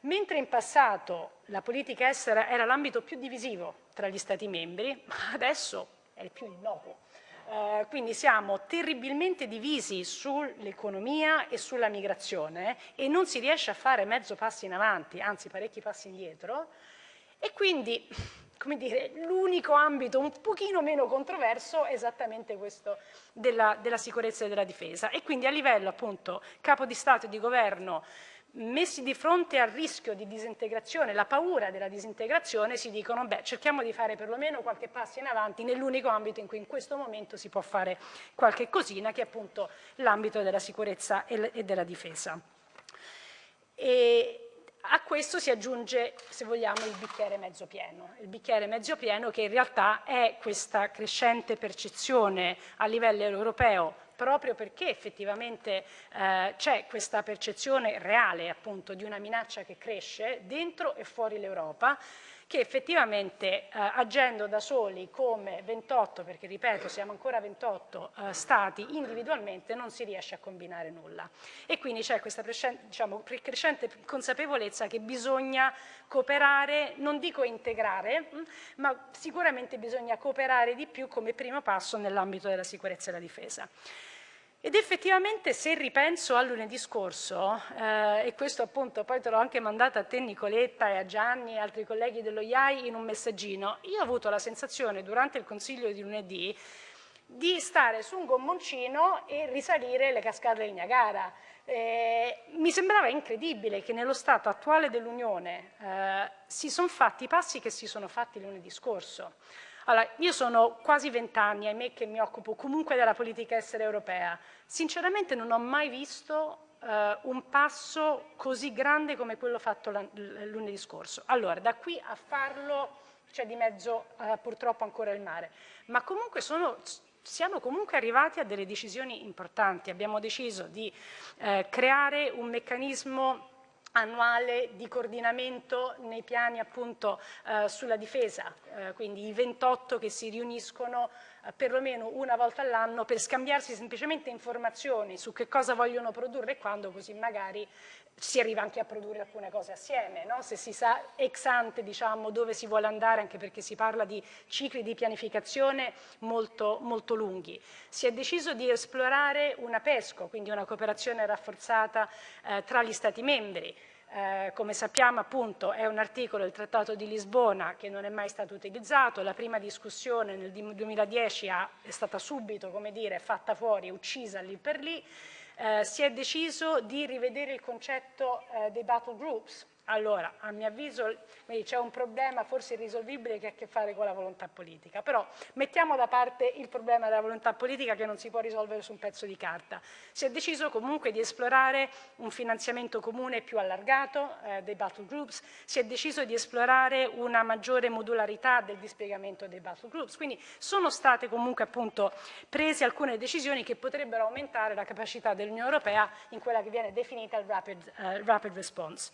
mentre in passato la politica estera era l'ambito più divisivo tra gli Stati membri, adesso è il più innocuo. Eh, quindi siamo terribilmente divisi sull'economia e sulla migrazione e non si riesce a fare mezzo passi in avanti, anzi parecchi passi indietro e quindi come dire, l'unico ambito un pochino meno controverso è esattamente questo della, della sicurezza e della difesa e quindi a livello appunto capo di Stato e di governo messi di fronte al rischio di disintegrazione, la paura della disintegrazione, si dicono beh cerchiamo di fare perlomeno qualche passo in avanti nell'unico ambito in cui in questo momento si può fare qualche cosina che è appunto l'ambito della sicurezza e della difesa. E a questo si aggiunge, se vogliamo, il bicchiere mezzo pieno, il bicchiere mezzo pieno che in realtà è questa crescente percezione a livello europeo proprio perché effettivamente eh, c'è questa percezione reale appunto di una minaccia che cresce dentro e fuori l'Europa che effettivamente eh, agendo da soli come 28, perché ripeto siamo ancora 28 eh, stati individualmente non si riesce a combinare nulla e quindi c'è questa diciamo, crescente consapevolezza che bisogna cooperare, non dico integrare, mh, mm, ma sicuramente bisogna cooperare di più come primo passo nell'ambito della sicurezza e della difesa. Ed effettivamente se ripenso a lunedì scorso, eh, e questo appunto poi te l'ho anche mandato a te Nicoletta e a Gianni e altri colleghi dello IAI in un messaggino, io ho avuto la sensazione durante il consiglio di lunedì di stare su un gommoncino e risalire le cascate del Niagara. Eh, mi sembrava incredibile che nello stato attuale dell'Unione eh, si sono fatti i passi che si sono fatti lunedì scorso. Allora, io sono quasi vent'anni, ahimè, che mi occupo comunque della politica estera europea. Sinceramente non ho mai visto eh, un passo così grande come quello fatto lunedì scorso. Allora, da qui a farlo c'è di mezzo eh, purtroppo ancora il mare, ma comunque sono, siamo comunque arrivati a delle decisioni importanti. Abbiamo deciso di eh, creare un meccanismo annuale di coordinamento nei piani appunto eh, sulla difesa, eh, quindi i 28 che si riuniscono eh, perlomeno una volta all'anno per scambiarsi semplicemente informazioni su che cosa vogliono produrre e quando, così magari si arriva anche a produrre alcune cose assieme, no? se si sa ex ante diciamo, dove si vuole andare, anche perché si parla di cicli di pianificazione molto, molto lunghi. Si è deciso di esplorare una PESCO, quindi una cooperazione rafforzata eh, tra gli Stati membri, eh, come sappiamo appunto è un articolo del Trattato di Lisbona che non è mai stato utilizzato, la prima discussione nel 2010 ha, è stata subito come dire, fatta fuori, uccisa lì per lì, eh, si è deciso di rivedere il concetto eh, dei battle groups, allora, a mio avviso c'è un problema forse irrisolvibile che ha a che fare con la volontà politica, però mettiamo da parte il problema della volontà politica che non si può risolvere su un pezzo di carta. Si è deciso comunque di esplorare un finanziamento comune più allargato eh, dei battle groups, si è deciso di esplorare una maggiore modularità del dispiegamento dei battle groups, quindi sono state comunque appunto prese alcune decisioni che potrebbero aumentare la capacità dell'Unione Europea in quella che viene definita il rapid, uh, rapid response.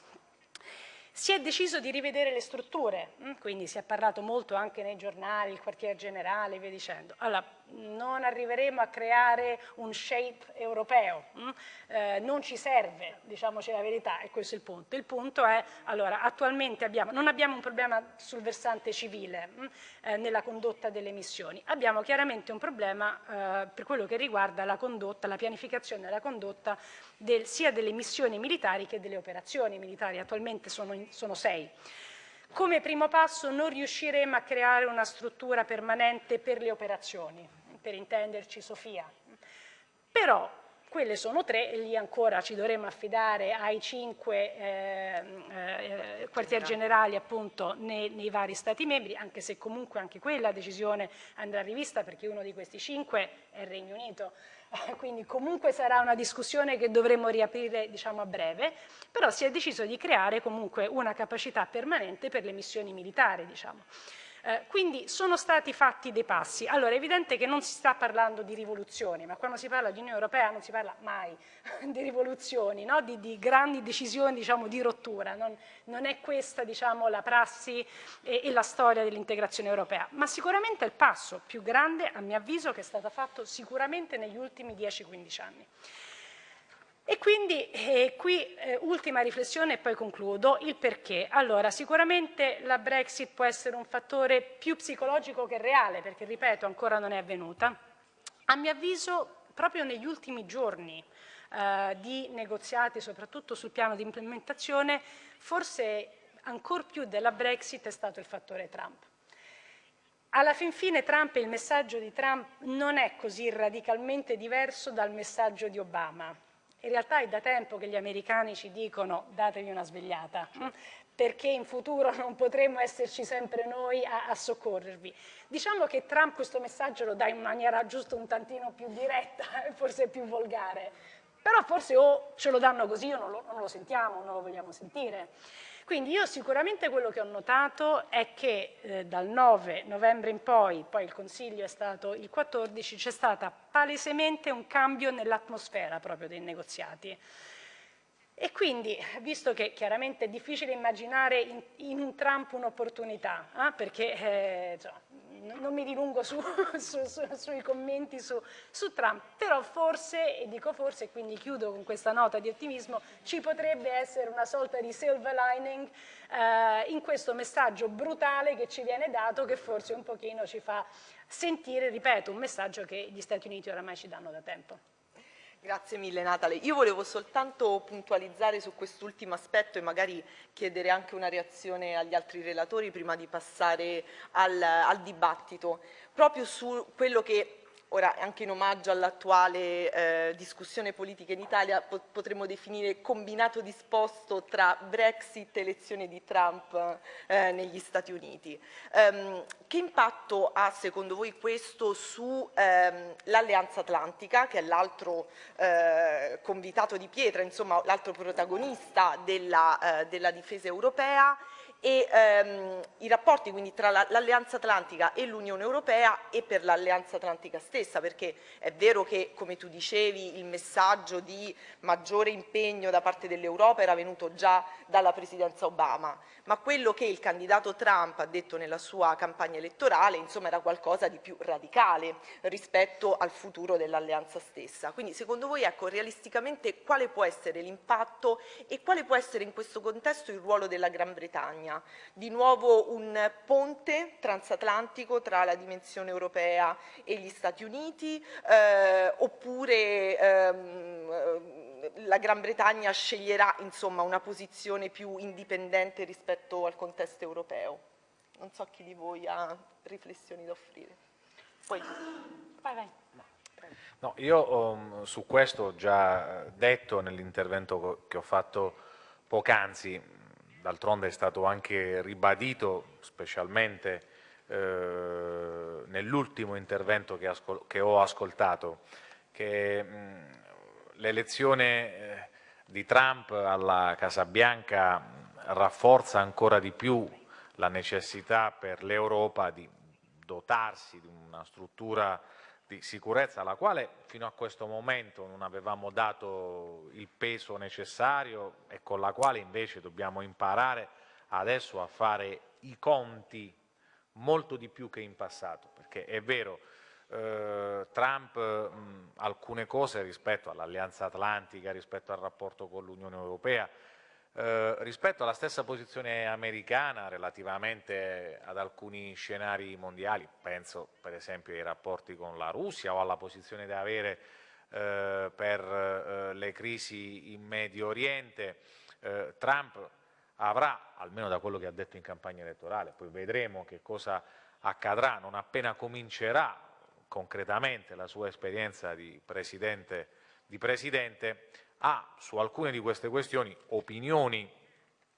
Si è deciso di rivedere le strutture, mm, quindi si è parlato molto anche nei giornali, il quartier generale e via dicendo. Allora, non arriveremo a creare un shape europeo, mm? eh, non ci serve, diciamoci la verità, e questo è il punto. Il punto è, allora, attualmente abbiamo, non abbiamo un problema sul versante civile mm? eh, nella condotta delle missioni, abbiamo chiaramente un problema eh, per quello che riguarda la condotta, la pianificazione e la condotta del, sia delle missioni militari che delle operazioni militari, attualmente sono, in, sono sei. Come primo passo non riusciremo a creare una struttura permanente per le operazioni, per intenderci Sofia. Però quelle sono tre e lì ancora ci dovremmo affidare ai cinque eh, eh, quartier generali appunto nei, nei, vari stati membri, anche se comunque anche quella decisione andrà rivista perché uno di questi cinque è il Regno Unito. quindi comunque sarà una discussione che dovremo riaprire diciamo, a breve, però si è deciso di creare comunque una capacità permanente per le missioni militari. Diciamo. Eh, quindi sono stati fatti dei passi. Allora è evidente che non si sta parlando di rivoluzioni, ma quando si parla di Unione Europea non si parla mai di rivoluzioni, no? di, di, grandi decisioni diciamo, di rottura. Non, non è questa diciamo, la prassi e, e la storia dell'integrazione europea, ma sicuramente è il passo più grande, a mio avviso, che è stato fatto sicuramente negli ultimi 10-15 anni. E quindi eh, qui eh, ultima riflessione e poi concludo, il perché. Allora, sicuramente la Brexit può essere un fattore più psicologico che reale, perché ripeto, ancora non è avvenuta. A mio avviso, proprio negli ultimi giorni eh, di negoziati, soprattutto sul piano di implementazione, forse ancor più della Brexit è stato il fattore Trump. Alla fin fine Trump il messaggio di Trump non è così radicalmente diverso dal messaggio di Obama in realtà è da tempo che gli americani ci dicono datevi una svegliata, perché in futuro non potremo esserci sempre noi a, a, soccorrervi. Diciamo che Trump questo messaggio lo dà in maniera giusto un tantino più diretta e forse più volgare, però forse o ce lo danno così o non lo, non lo sentiamo, non lo vogliamo sentire. Quindi io sicuramente quello che ho notato è che eh, dal 9 novembre in poi, poi il Consiglio è stato il 14, c'è stato palesemente un cambio nell'atmosfera proprio dei negoziati. E quindi, visto che chiaramente è difficile immaginare in, in un Trump un'opportunità, eh, perché eh, cioè, non mi dilungo su, su, su, sui commenti su, Trump, però forse, e dico forse, e quindi chiudo con questa nota di ottimismo, ci potrebbe essere una sorta di silver lining eh, in questo messaggio brutale che ci viene dato, che forse un pochino ci fa sentire, ripeto, un messaggio che gli Stati Uniti oramai ci danno da tempo. Grazie mille Natale. Io volevo soltanto puntualizzare su quest'ultimo aspetto e magari chiedere anche una reazione agli altri relatori prima di passare al, al dibattito, proprio su quello che ora anche in omaggio all'attuale eh, discussione politica in Italia po potremmo definire combinato disposto tra Brexit e elezione di Trump eh, negli Stati Uniti. Um, che impatto ha secondo voi questo sull'Alleanza ehm, Atlantica, che è l'altro eh, convitato di pietra, insomma l'altro protagonista della, eh, della difesa europea, e ehm, i rapporti quindi tra l'Alleanza Atlantica e l'Unione Europea e per l'Alleanza Atlantica stessa, perché è vero che, come tu dicevi, il messaggio di maggiore impegno da parte dell'Europa era venuto già dalla presidenza Obama, ma quello che il candidato Trump ha detto nella sua campagna elettorale insomma, era qualcosa di più radicale rispetto al futuro dell'alleanza stessa. Quindi secondo voi ecco, realisticamente quale può essere l'impatto e quale può essere in questo contesto il ruolo della Gran Bretagna? Di nuovo un ponte transatlantico tra la dimensione europea e gli Stati Uniti eh, oppure ehm, la Gran Bretagna sceglierà insomma, una posizione più indipendente rispetto al contesto europeo. Non so chi di voi ha riflessioni da offrire. Poi... Vai, vai. No, io um, su questo ho già detto nell'intervento che ho fatto poc'anzi, d'altronde è stato anche ribadito specialmente eh, nell'ultimo intervento che, che, ho ascoltato, che l'elezione eh, di Trump alla Casa Bianca rafforza ancora di più la necessità per l'Europa di dotarsi di una struttura di sicurezza alla quale fino a questo momento non avevamo dato il peso necessario e con la quale invece dobbiamo imparare adesso a fare i conti molto di più che in passato, perché è vero, eh, Trump mh, alcune cose rispetto all'Alleanza Atlantica, rispetto al rapporto con l'Unione Europea, eh, rispetto alla stessa posizione americana relativamente ad alcuni scenari mondiali, penso per esempio ai rapporti con la Russia o alla posizione da avere eh, per eh, le crisi in Medio Oriente, eh, Trump avrà, almeno da quello che ha detto in campagna elettorale, poi vedremo che cosa accadrà non appena comincerà concretamente la sua esperienza di presidente, di presidente ha su alcune di queste questioni opinioni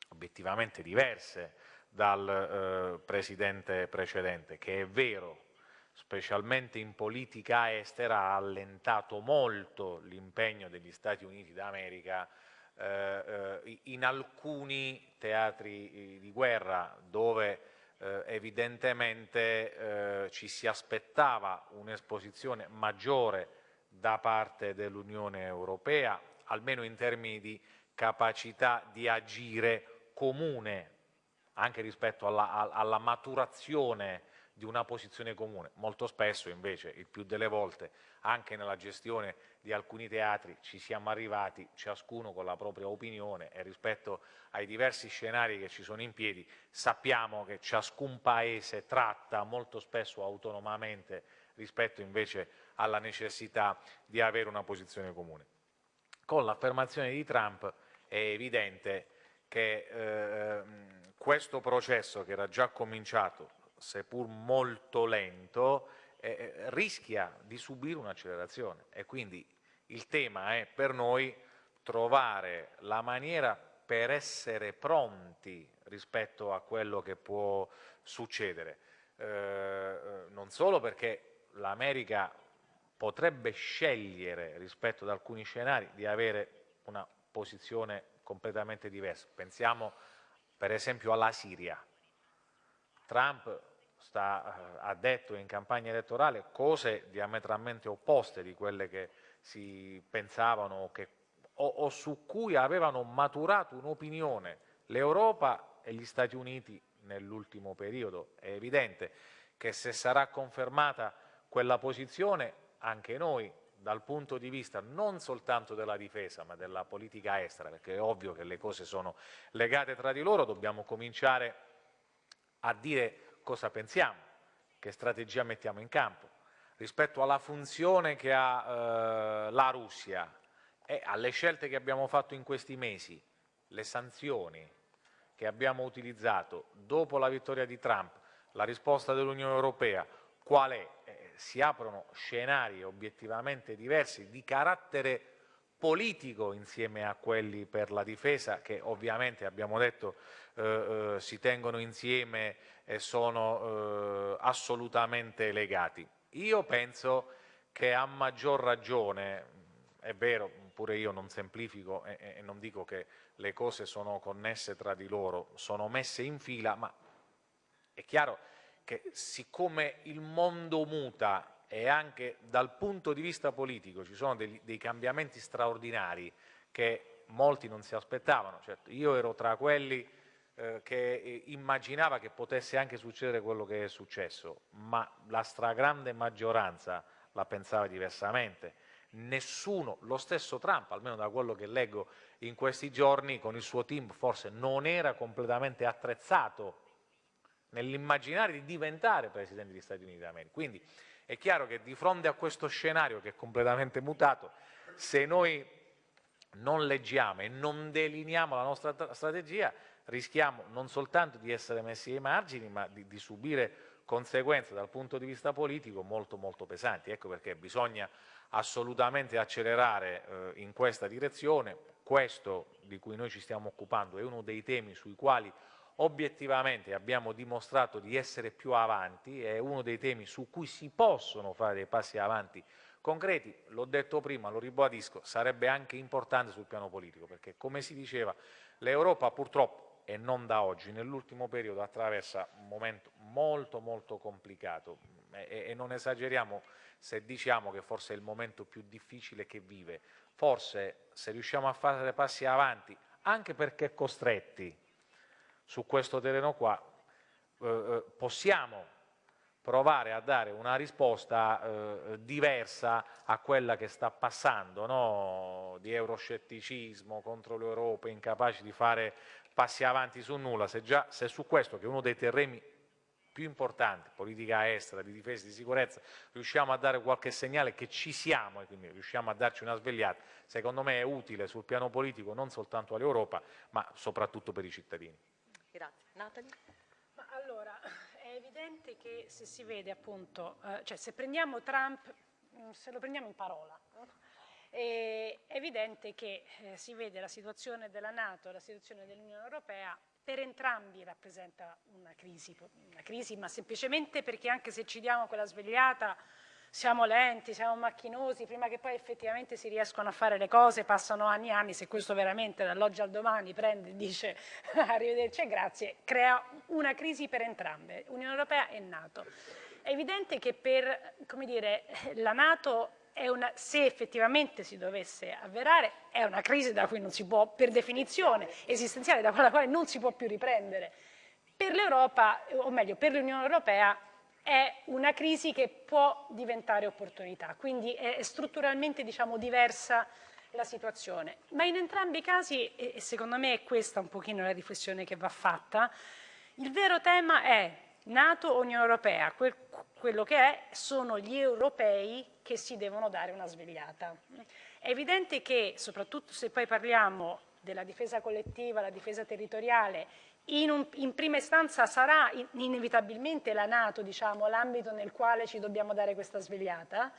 obiettivamente diverse dal eh, presidente precedente, che è vero, specialmente in politica estera, ha allentato molto l'impegno degli Stati Uniti d'America eh, eh in alcuni teatri eh, di guerra dove eh, evidentemente eh, ci si aspettava un'esposizione maggiore da parte dell'Unione Europea, almeno in termini di capacità di agire comune, anche rispetto alla, alla maturazione di una posizione comune. Molto spesso invece, il più delle volte, anche nella gestione di alcuni teatri ci siamo arrivati ciascuno con la propria opinione e rispetto ai diversi scenari che ci sono in piedi sappiamo che ciascun paese tratta molto spesso autonomamente rispetto invece alla necessità di avere una posizione comune. Con l'affermazione di Trump è evidente che eh, questo processo che era già cominciato seppur molto lento, eh, eh, rischia di subire un'accelerazione. E quindi il tema è per noi trovare la maniera per essere pronti rispetto a quello che può succedere, eh, eh non solo perché l'America potrebbe scegliere rispetto ad alcuni scenari di avere una posizione completamente diversa. Pensiamo per esempio alla Siria. Trump sta, eh, ha detto in campagna elettorale cose diametralmente opposte di quelle che si pensavano che, o, o su cui avevano maturato un'opinione l'Europa e gli Stati Uniti nell'ultimo periodo. È evidente che se sarà confermata quella posizione anche noi dal punto di vista non soltanto della difesa ma della politica estera, perché è ovvio che le cose sono legate tra di loro, dobbiamo cominciare a dire cosa pensiamo, che strategia mettiamo in campo, rispetto alla funzione che ha eh, la Russia e alle scelte che abbiamo fatto in questi mesi, le sanzioni che abbiamo utilizzato dopo la vittoria di Trump, la risposta dell'Unione Europea, qual è? Si aprono scenari obiettivamente diversi di carattere politico insieme a quelli per la difesa che ovviamente abbiamo detto eh, eh, si tengono insieme e sono eh, assolutamente legati. Io penso che a maggior ragione, è vero, pure io non semplifico e, e, non dico che le cose sono connesse tra di loro, sono messe in fila, ma è chiaro che siccome il mondo muta e anche dal punto di vista politico ci sono dei, dei cambiamenti straordinari che molti non si aspettavano, certo, io ero tra quelli eh, che immaginava che potesse anche succedere quello che è successo, ma la stragrande maggioranza la pensava diversamente. Nessuno, lo stesso Trump, almeno da quello che leggo in questi giorni, con il suo team forse non era completamente attrezzato nell'immaginare di diventare Presidente degli Stati Uniti d'America. Quindi è chiaro che di fronte a questo scenario che è completamente mutato, se noi non leggiamo e non delineiamo la nostra strategia, rischiamo non soltanto di essere messi ai margini, ma di, di subire conseguenze dal punto di vista politico molto molto pesanti. Ecco perché bisogna assolutamente accelerare eh, in questa direzione. Questo di cui noi ci stiamo occupando è uno dei temi sui quali obiettivamente abbiamo dimostrato di essere più avanti, è uno dei temi su cui si possono fare dei passi avanti concreti, l'ho detto prima, lo ribadisco, sarebbe anche importante sul piano politico, perché come si diceva l'Europa purtroppo e non da oggi, nell'ultimo periodo attraversa un momento molto molto complicato e, e, non esageriamo se diciamo che forse è il momento più difficile che vive. Forse se riusciamo a fare passi avanti, anche perché costretti su questo terreno qua, eh, eh possiamo provare a dare una risposta eh, diversa a quella che sta passando, no? di euroscetticismo contro l'Europa, incapaci di fare passi avanti su nulla, se, già, se su questo, che è uno dei terreni più importanti, politica estera, di difesa e di sicurezza, riusciamo a dare qualche segnale che ci siamo e quindi riusciamo a darci una svegliata, secondo me è utile sul piano politico non soltanto all'Europa, ma soprattutto per i cittadini. Grazie. Natalie? Ma allora, è evidente che se si vede appunto, eh, cioè se prendiamo Trump, mm, se lo prendiamo in parola, è evidente che eh, si vede la situazione della Nato e la situazione dell'Unione Europea per entrambi rappresenta una crisi, una crisi, ma semplicemente perché anche se ci diamo quella svegliata siamo lenti, siamo macchinosi, prima che poi effettivamente si riescono a fare le cose passano anni e anni, se questo veramente dall'oggi al domani prende e dice arrivederci e grazie, crea una crisi per entrambe, Unione Europea e Nato. È evidente che per dire, la Nato una, se effettivamente si dovesse avverare, è una crisi da cui non si può, per definizione esistenziale, da quella quale non si può più riprendere. Per l'Europa, o meglio, per l'Unione Europea, è una crisi che può diventare opportunità, quindi è strutturalmente diciamo, diversa la situazione. Ma in entrambi i casi, e secondo me è questa un pochino la riflessione che va fatta, il vero tema è Nato Unione Europea, quel, quello che è sono gli europei che si devono dare una svegliata. È evidente che, soprattutto se poi parliamo della difesa collettiva, la difesa territoriale, in, un, in prima istanza sarà in, inevitabilmente la Nato diciamo, l'ambito nel quale ci dobbiamo dare questa svegliata,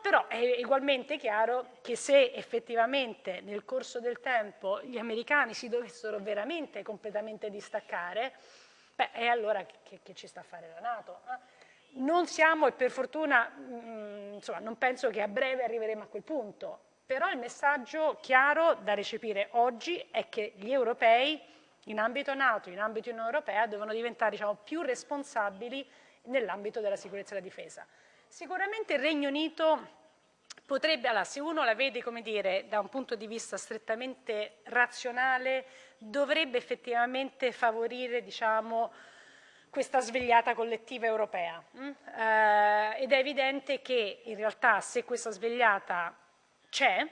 però è ugualmente chiaro che se effettivamente nel corso del tempo gli americani si dovessero veramente completamente distaccare, beh, è allora che, che ci sta a fare la Nato. Eh? Non siamo, e per fortuna, mh, mm, insomma, non penso che a breve arriveremo a quel punto, però il messaggio chiaro da recepire oggi è che gli europei, in ambito NATO, in ambito Unione Europea, devono diventare diciamo, più responsabili nell'ambito della sicurezza e della difesa. Sicuramente il Regno Unito potrebbe, allora, se uno la vede come dire, da un punto di vista strettamente razionale, dovrebbe effettivamente favorire diciamo, questa svegliata collettiva europea mm? eh, ed è evidente che in realtà se questa svegliata c'è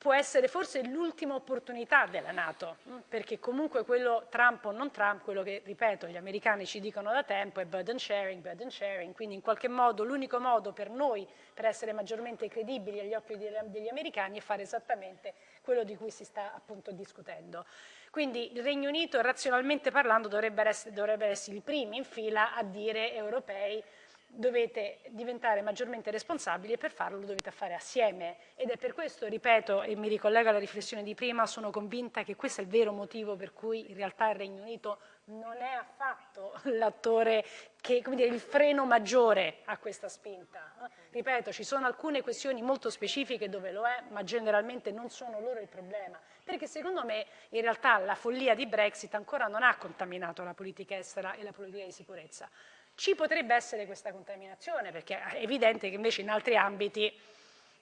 può essere forse l'ultima opportunità della Nato, mm? perché comunque quello Trump o non Trump, quello che, ripeto, gli americani ci dicono da tempo è burden sharing, burden sharing, quindi in qualche modo l'unico modo per noi per essere maggiormente credibili agli occhi degli americani è fare esattamente quello di cui si sta appunto discutendo. Quindi il Regno Unito, razionalmente parlando, dovrebbe essere, dovrebbe essere i primi in fila a dire europei dovete diventare maggiormente responsabili e per farlo lo dovete fare assieme ed è per questo, ripeto, e mi ricollego alla riflessione di prima, sono convinta che questo è il vero motivo per cui in realtà il Regno Unito non è affatto l'attore che, come dire, il freno maggiore a questa spinta. Ripeto, ci sono alcune questioni molto specifiche dove lo è, ma generalmente non sono loro il problema, perché secondo me in realtà la follia di Brexit ancora non ha contaminato la politica estera e la politica di sicurezza. Ci potrebbe essere questa contaminazione, perché è evidente che invece in altri ambiti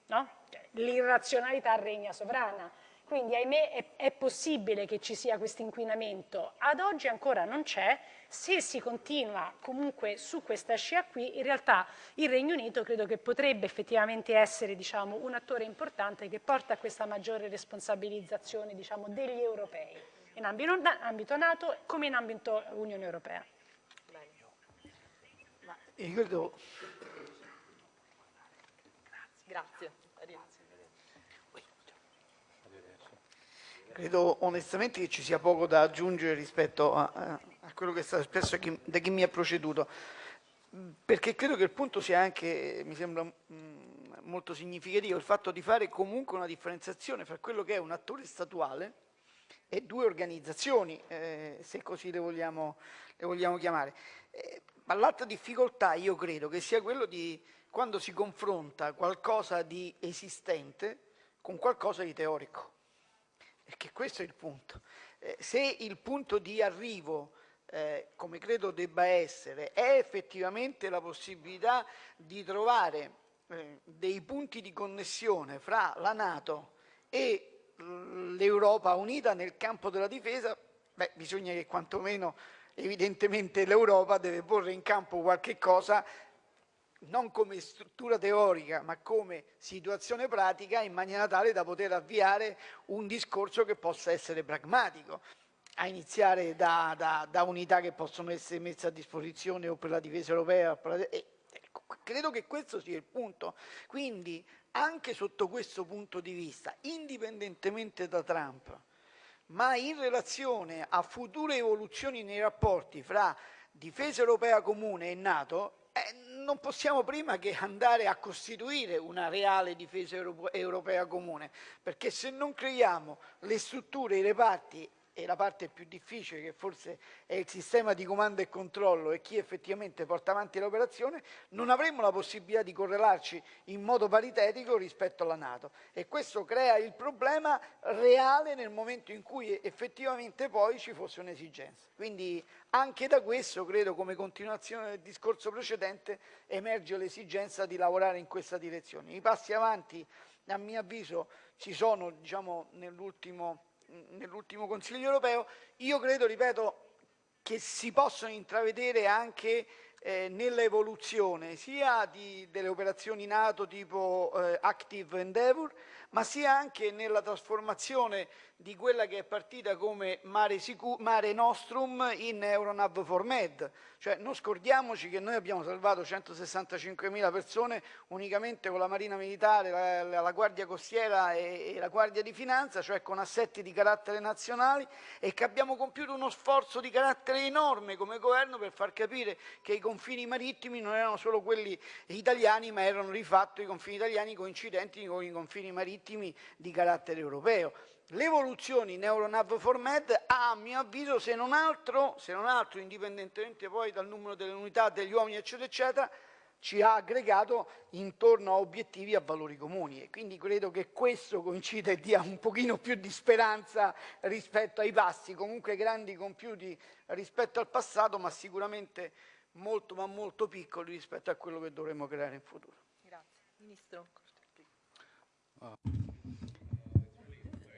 no? l'irrazionalità regna sovrana. Quindi ahimè è, è possibile che ci sia questo inquinamento, ad oggi ancora non c'è, se si continua comunque su questa scia qui, in realtà il Regno Unito credo che potrebbe effettivamente essere diciamo, un attore importante che porta a questa maggiore responsabilizzazione diciamo, degli europei, in ambito, ambito NATO come in ambito Unione Europea. Io credo... Grazie. Credo onestamente che ci sia poco da aggiungere rispetto a, a quello che è stato espresso da chi mi ha proceduto, perché credo che il punto sia anche, mi sembra mh, molto significativo, il fatto di fare comunque una differenziazione fra quello che è un attore statuale e due organizzazioni, eh, se così le vogliamo, le vogliamo chiamare. Eh, ma l'altra difficoltà io credo che sia quello di quando si confronta qualcosa di esistente con qualcosa di teorico perché questo è il punto. Eh, se il punto di arrivo, eh, come credo debba essere, è effettivamente la possibilità di trovare eh, dei punti di connessione fra la Nato e l'Europa unita nel campo della difesa, beh, bisogna che quantomeno evidentemente l'Europa deve porre in campo qualche cosa non come struttura teorica ma come situazione pratica in maniera tale da poter avviare un discorso che possa essere pragmatico a iniziare da, da, da unità che possono essere messe a disposizione o per la difesa europea e, ecco, credo che questo sia il punto. Quindi anche sotto questo punto di vista indipendentemente da Trump ma in relazione a future evoluzioni nei rapporti fra difesa europea comune e Nato eh, non possiamo prima che andare a costituire una reale difesa europea comune, perché se non creiamo le strutture, i reparti e la parte più difficile che forse è il sistema di comando e controllo e chi effettivamente porta avanti l'operazione, non avremo la possibilità di correlarci in modo paritetico rispetto alla Nato e questo crea il problema reale nel momento in cui effettivamente poi ci fosse un'esigenza. Quindi anche da questo, credo, come continuazione del discorso precedente, emerge l'esigenza di lavorare in questa direzione. I passi avanti, a mio avviso, ci sono diciamo, nell'ultimo nell'ultimo Consiglio europeo, io credo, ripeto, che si possono intravedere anche eh, nell'evoluzione sia di, delle operazioni NATO tipo eh, Active Endeavour, ma sia anche nella trasformazione di quella che è partita come Mare, Mare Nostrum in Euronav for Med. Cioè non scordiamoci che noi abbiamo salvato 165.000 persone unicamente con la Marina Militare, la, la Guardia Costiera e, e, la Guardia di Finanza, cioè con assetti di carattere nazionali e che abbiamo compiuto uno sforzo di carattere enorme come governo per far capire che i confini marittimi non erano solo quelli italiani ma erano di fatto i confini italiani coincidenti con i confini marittimi di carattere europeo. L'evoluzione in Euronav for Med ha, a mio avviso, se non, altro, se non altro, indipendentemente poi dal numero delle unità, degli uomini, eccetera, eccetera, ci ha aggregato intorno a obiettivi e a valori comuni e quindi credo che questo coincida e dia un pochino più di speranza rispetto ai passi, comunque grandi compiuti rispetto al passato, ma sicuramente molto ma molto piccoli rispetto a quello che dovremo creare in futuro. Grazie. Ministro.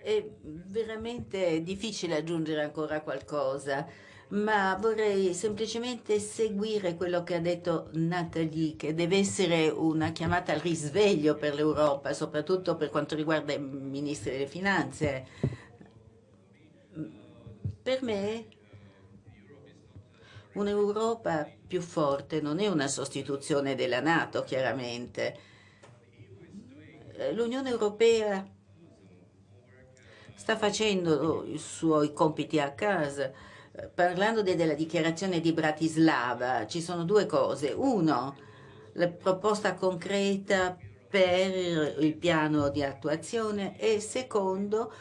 È veramente difficile aggiungere ancora qualcosa, ma vorrei semplicemente seguire quello che ha detto Nathalie, che deve essere una chiamata al risveglio per l'Europa, soprattutto per quanto riguarda i ministri delle finanze. Per me un'Europa più forte non è una sostituzione della Nato, chiaramente. L'Unione Europea sta facendo i suoi compiti a casa. Parlando de della dichiarazione di Bratislava, ci sono due cose. Uno, la proposta concreta per il piano di attuazione e secondo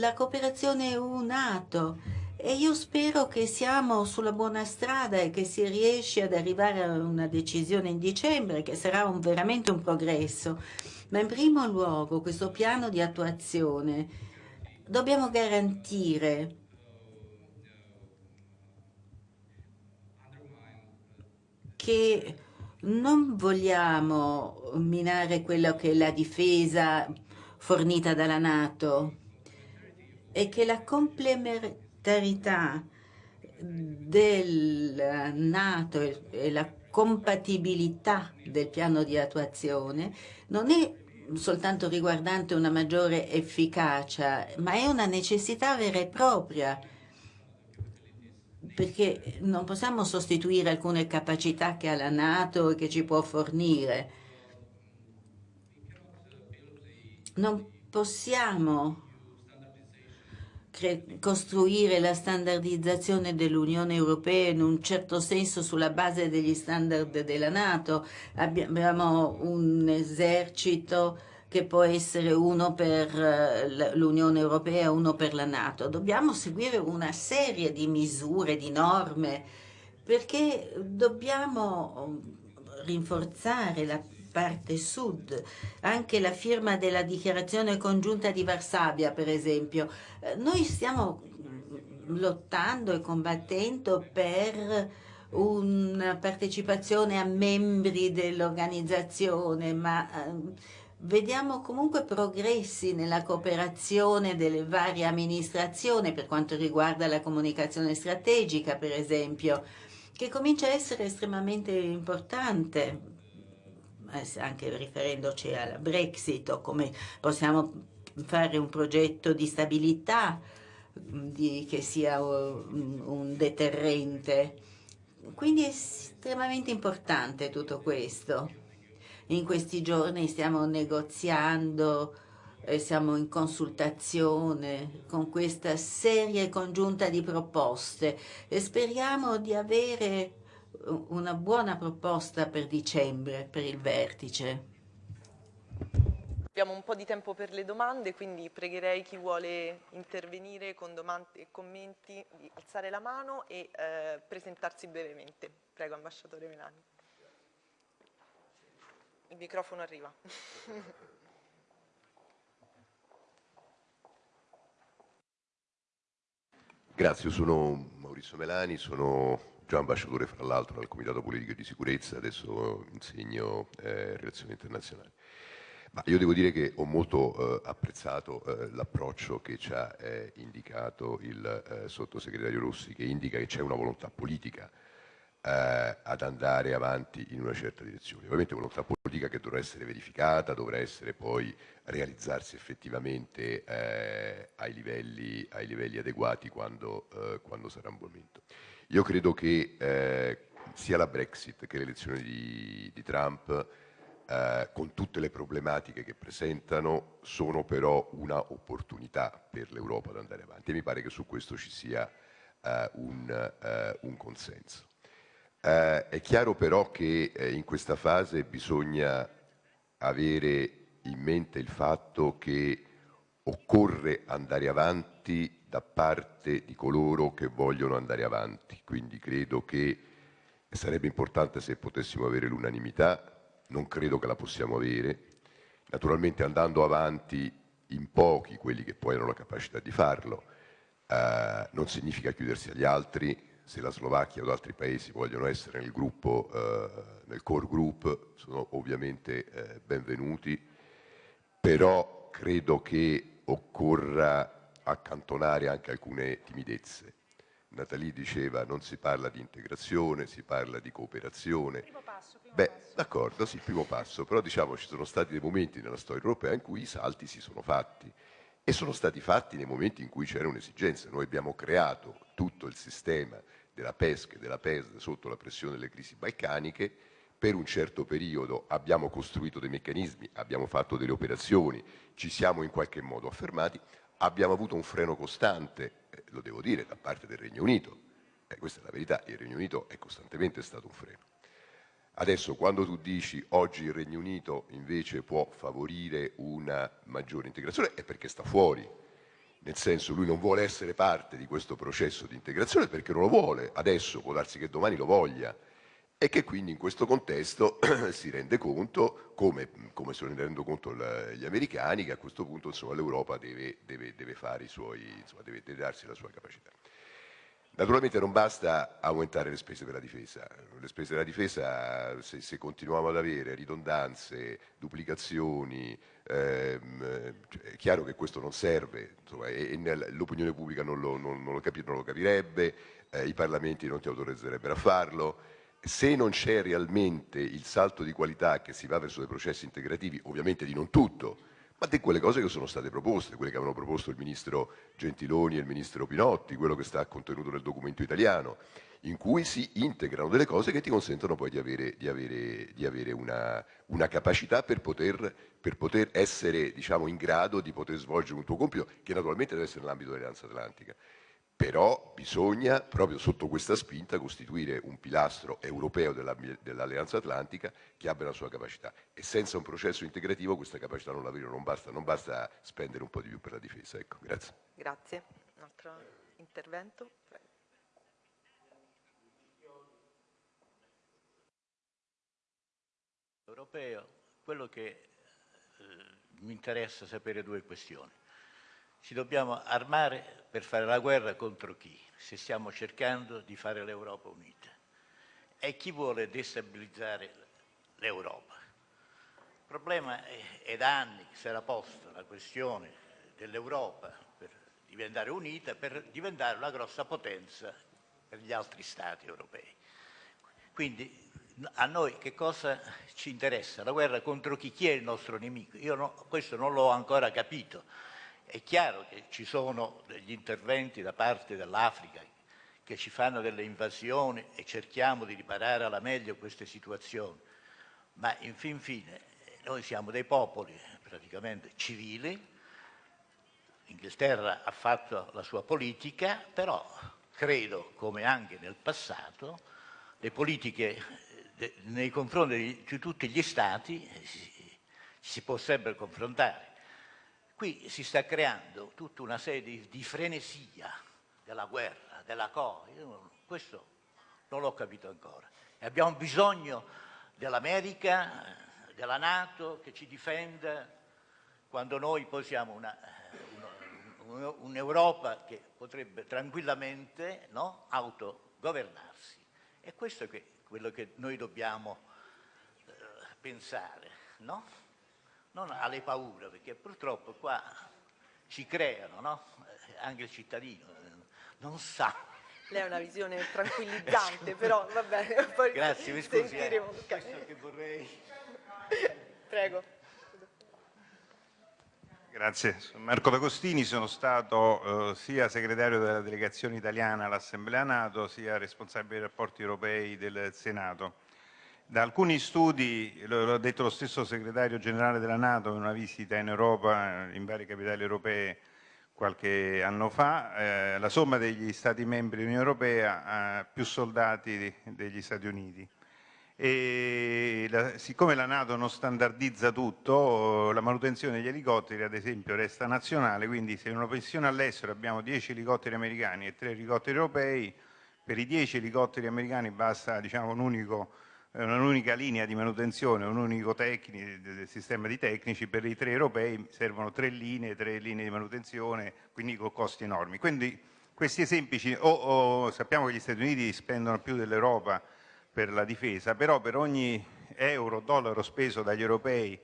la cooperazione EU-NATO e io spero che siamo sulla buona strada e che si riesce ad arrivare a una decisione in dicembre che sarà un, veramente un progresso. Ma in primo luogo questo piano di attuazione dobbiamo garantire che non vogliamo minare quello che è la difesa fornita dalla Nato e che la complementarità del Nato e la compatibilità del piano di attuazione non è soltanto riguardante una maggiore efficacia, ma è una necessità vera e propria perché non possiamo sostituire alcune capacità che ha la Nato e che ci può fornire. Non possiamo costruire la standardizzazione dell'Unione Europea in un certo senso sulla base degli standard della Nato. Abbiamo un esercito che può essere uno per l'Unione Europea e uno per la Nato. Dobbiamo seguire una serie di misure, di norme, perché dobbiamo rinforzare la parte sud, anche la firma della dichiarazione congiunta di Varsavia, per esempio. Eh, noi stiamo lottando e combattendo per una partecipazione a membri dell'organizzazione, ma eh, Vediamo comunque progressi nella cooperazione delle varie amministrazioni per quanto riguarda la comunicazione strategica, per esempio, che comincia a essere estremamente importante, anche riferendoci alla Brexit o come possiamo fare un progetto di stabilità di, che sia un, un deterrente. Quindi è estremamente importante tutto questo. In questi giorni stiamo negoziando, e siamo in consultazione con questa serie congiunta di proposte e speriamo di avere una buona proposta per dicembre, per il vertice. Abbiamo un po' di tempo per le domande, quindi pregherei chi vuole intervenire con domande e commenti di alzare la mano e eh, presentarsi brevemente. Prego, ambasciatore Melani. Il microfono arriva. Grazie, io sono Maurizio Melani, sono già ambasciatore fra l'altro al Comitato Politico di Sicurezza, adesso insegno eh, relazioni internazionali. Ma io devo dire che ho molto eh, apprezzato eh, l'approccio che ci ha eh, indicato il eh, sottosegretario Rossi, che indica che c'è una volontà politica eh, ad andare avanti in una certa direzione. Ovviamente volontà politica che dovrà essere verificata, dovrà essere poi realizzarsi effettivamente ai, livelli, ai, livelli, adeguati quando, quando, sarà un momento. Io credo che eh, sia la Brexit che le elezioni di, di Trump eh, con tutte le problematiche che presentano, sono però una opportunità per l'Europa ad andare avanti e mi pare che su questo ci sia eh, un, eh, un, consenso. Eh, è chiaro però che eh, in questa fase bisogna avere in mente il fatto che occorre andare avanti da parte di coloro che vogliono andare avanti, quindi credo che sarebbe importante se potessimo avere l'unanimità, non credo che la possiamo avere, naturalmente andando avanti in pochi, quelli che poi hanno la capacità di farlo, eh, non significa chiudersi agli altri, se la Slovacchia o altri paesi vogliono essere nel gruppo, eh, nel core group, sono ovviamente eh, benvenuti, però credo che occorra accantonare anche alcune timidezze. Natalie diceva non si parla di integrazione, si parla di cooperazione. Primo passo, primo Beh, d'accordo, sì, primo passo, però diciamo ci sono stati dei momenti nella storia europea in cui i salti si sono fatti e sono stati fatti nei momenti in cui c'era un'esigenza. Noi abbiamo creato tutto il sistema della pesca e della PES sotto la pressione delle crisi balcaniche, per un certo periodo abbiamo costruito dei meccanismi, abbiamo fatto delle operazioni, ci siamo in qualche modo affermati, abbiamo avuto un freno costante, eh, lo devo dire, da parte del Regno Unito, eh, questa è la verità, il Regno Unito è costantemente stato un freno. Adesso quando tu dici oggi il Regno Unito invece può favorire una maggiore integrazione è perché sta fuori, nel senso lui non vuole essere parte di questo processo di integrazione perché non lo vuole, adesso può darsi che domani lo voglia e che quindi in questo contesto si rende conto, come, come se ne rendono conto gli americani, che a questo punto l'Europa deve, deve, deve, deve, darsi la sua capacità. Naturalmente non basta aumentare le spese per la difesa, le spese della difesa se, se continuiamo ad avere ridondanze, duplicazioni, ehm, è chiaro che questo non serve l'opinione pubblica non lo, non, non, lo capi, non lo, capirebbe, eh, i parlamenti non ti autorizzerebbero a farlo, se non c'è realmente il salto di qualità che si va verso dei processi integrativi, ovviamente di non tutto, ma di quelle cose che sono state proposte, quelle che avevano proposto il ministro Gentiloni e il ministro Pinotti, quello che sta contenuto nel documento italiano, in cui si integrano delle cose che ti consentono poi di avere, di avere, di avere una, una, capacità per poter, per poter essere diciamo, in grado di poter svolgere un tuo compito, che naturalmente deve essere nell'ambito dell'Alleanza Atlantica però bisogna proprio sotto questa spinta costituire un pilastro europeo dell'Alleanza Atlantica che abbia la sua capacità e senza un processo integrativo questa capacità non la vedo, non basta, non basta spendere un po' di più per la difesa. Ecco, grazie. Grazie. Un altro intervento? Europeo, quello che eh, mi interessa sapere due questioni. Ci dobbiamo armare per fare la guerra contro chi? Se stiamo cercando di fare l'Europa unita. E chi vuole destabilizzare l'Europa? Il problema è, è da anni che si era posta la questione dell'Europa per diventare unita, per diventare una grossa potenza per gli altri Stati europei. Quindi a noi che cosa ci interessa? La guerra contro chi? Chi è il nostro nemico? Io no, questo non l'ho ancora capito. È chiaro che ci sono degli interventi da parte dell'Africa che ci fanno delle invasioni e cerchiamo di riparare alla meglio queste situazioni, ma in fin fine noi siamo dei popoli praticamente civili, l'Inghilterra ha fatto la sua politica, però credo, come anche nel passato, le politiche nei confronti di tutti gli Stati si, si può sempre confrontare. Qui si sta creando tutta una serie di, di frenesia della guerra, della cosa, questo non l'ho capito ancora. E abbiamo bisogno dell'America, della Nato che ci difenda quando noi poi siamo un'Europa un che potrebbe tranquillamente no, autogovernarsi. E questo è quello che noi dobbiamo eh, pensare. No? Non alle paure, perché purtroppo qua ci creano, no? Eh, anche il cittadino eh, non sa. Lei ha una visione tranquillizzante, però va bene. Poi Grazie, mi scusi. Eh, questo che vorrei... Prego. Grazie, sono Marco D'Agostini, sono stato eh, sia segretario della delegazione italiana all'Assemblea Nato sia responsabile dei rapporti europei del Senato. Da alcuni studi, lo ha detto lo stesso segretario generale della Nato in una visita in Europa, in varie capitali europee qualche anno fa, eh, la somma degli Stati membri dell'Unione Europea ha più soldati degli Stati Uniti. E la, siccome la Nato non standardizza tutto, la manutenzione degli elicotteri ad esempio resta nazionale, quindi se in una pensione all'estero abbiamo 10 elicotteri americani e 3 elicotteri europei, per i 10 elicotteri americani basta diciamo, un unico un'unica linea di manutenzione, un unico sistema di tecnici, per i tre europei servono tre linee, tre linee di manutenzione, quindi con costi enormi. Quindi questi esempi, o, o, sappiamo che gli Stati Uniti spendono più dell'Europa per la difesa, però per ogni euro, dollaro speso dagli europei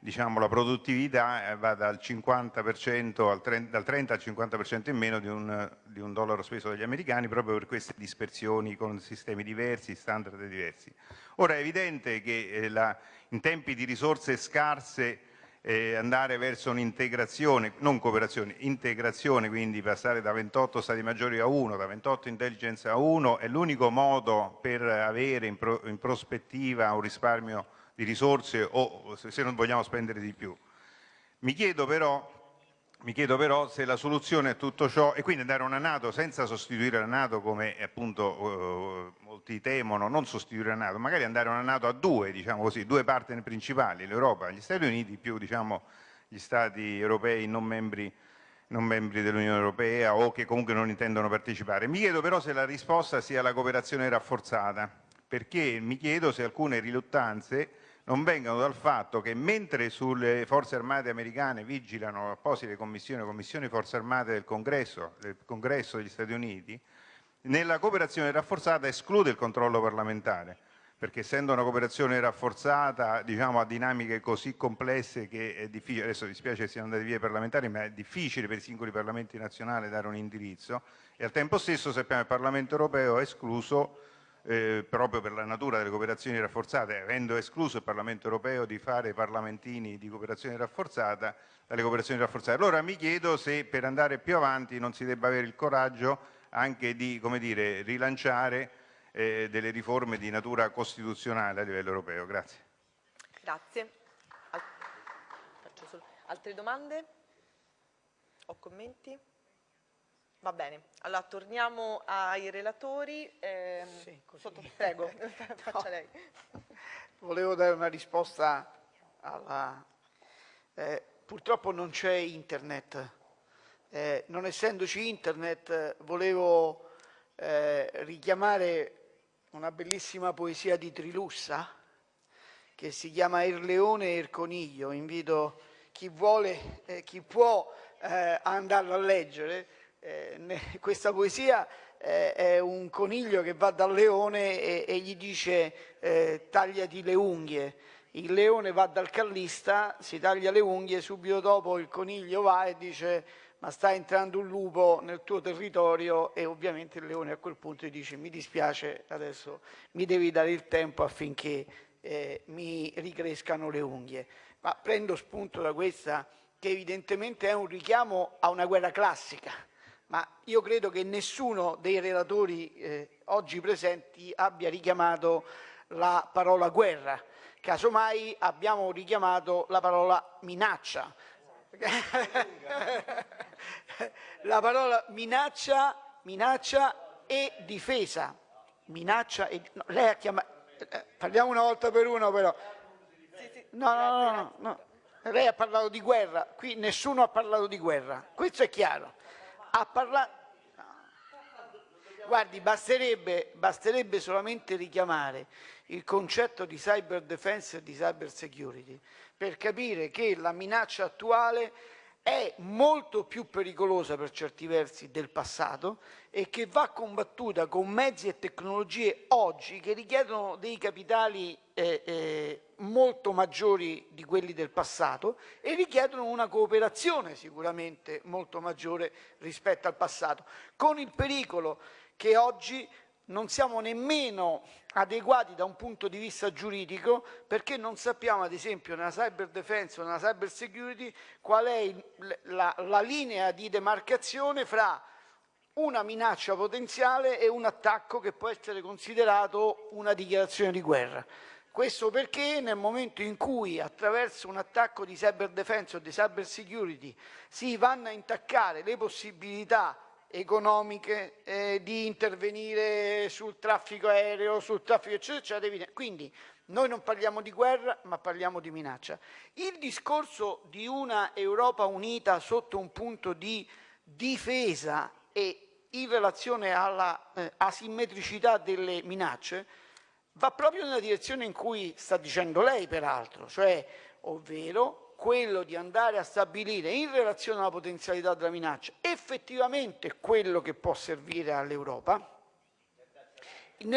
diciamo, la produttività eh, va dal, 50% al 30, dal 30 al 50% in meno di un, di un, dollaro speso dagli americani proprio per queste dispersioni con sistemi diversi, standard diversi. Ora è evidente che eh, la, in tempi di risorse scarse eh, andare verso un'integrazione, non cooperazione, integrazione, quindi passare da 28 Stati maggiori a 1, da 28 intelligence a 1, è l'unico modo per avere in, pro, in prospettiva un risparmio di risorse o se non vogliamo spendere di più. Mi chiedo però mi chiedo però se la soluzione a tutto ciò, e quindi andare a una Nato senza sostituire la Nato come appunto molti temono, non sostituire la Nato, magari andare una Nato a due, diciamo così, due partner principali, l'Europa gli Stati Uniti più diciamo, gli Stati europei non membri, non membri dell'Unione Europea o che comunque non intendono partecipare. Mi chiedo però se la risposta sia la cooperazione rafforzata, perché mi chiedo se alcune riluttanze non vengano dal fatto che mentre sulle forze armate americane vigilano apposite commissioni, commissioni forze armate del Congresso, del Congresso degli Stati Uniti, nella cooperazione rafforzata esclude il controllo parlamentare, perché essendo una cooperazione rafforzata diciamo, a dinamiche così complesse che è difficile, adesso dispiace che siano andati via i parlamentari, ma è difficile per i singoli parlamenti nazionali dare un indirizzo e al tempo stesso sappiamo che il Parlamento europeo ha escluso eh, proprio per la natura delle cooperazioni rafforzate, avendo escluso il Parlamento europeo di fare parlamentini di cooperazione rafforzata, dalle cooperazioni rafforzate. Allora mi chiedo se per andare più avanti non si debba avere il coraggio anche di dire, rilanciare eh, delle riforme di natura costituzionale a livello europeo. Grazie. Grazie. Al Altre domande o commenti? Va bene, allora torniamo ai relatori. Eh, sì, sotto, prego, faccia lei. Volevo dare una risposta alla... Eh, purtroppo non c'è internet. Eh, non essendoci internet volevo eh, richiamare una bellissima poesia di Trilussa che si chiama Il leone e il coniglio. Invito chi vuole, eh, chi può eh, andarlo a leggere eh, questa poesia eh, è un coniglio che va dal leone e, e gli dice eh, tagliati le unghie. Il leone va dal callista, si taglia le unghie, subito dopo il coniglio va e dice ma sta entrando un lupo nel tuo territorio e ovviamente il leone a quel punto gli dice mi dispiace adesso mi devi dare il tempo affinché eh, mi ricrescano le unghie. Ma prendo spunto da questa che evidentemente è un richiamo a una guerra classica, ma io credo che nessuno dei relatori eh, oggi presenti abbia richiamato la parola guerra, casomai abbiamo richiamato la parola minaccia. la parola minaccia, minaccia e difesa. Minaccia e, no, lei ha chiamato, eh, parliamo una volta per uno però. No, no, no, no, no. Lei ha parlato di guerra, qui nessuno ha parlato di guerra, questo è chiaro a parlare... Guardi, basterebbe, basterebbe solamente richiamare il concetto di cyber defense e di cyber security per capire che la minaccia attuale è molto più pericolosa per certi versi del passato e che va combattuta con mezzi e tecnologie oggi che richiedono dei capitali eh, eh, molto maggiori di quelli del passato e richiedono una cooperazione sicuramente molto maggiore rispetto al passato, con il pericolo che oggi non siamo nemmeno adeguati da un punto di vista giuridico perché non sappiamo ad esempio nella cyber defense o nella cyber security qual è la, la linea di demarcazione fra una minaccia potenziale e un attacco che può essere considerato una dichiarazione di guerra. Questo perché nel momento in cui attraverso un attacco di cyber defense o di cyber security si vanno a intaccare le possibilità economiche eh, di intervenire sul traffico aereo, sul traffico eccetera, eccetera. Quindi noi non parliamo di guerra ma parliamo di minaccia. Il discorso di una Europa unita sotto un punto di difesa e in relazione alla eh, asimmetricità delle minacce va proprio nella direzione in cui sta dicendo lei peraltro, cioè ovvero quello di andare a stabilire in relazione alla potenzialità della minaccia effettivamente quello che può servire all'Europa in,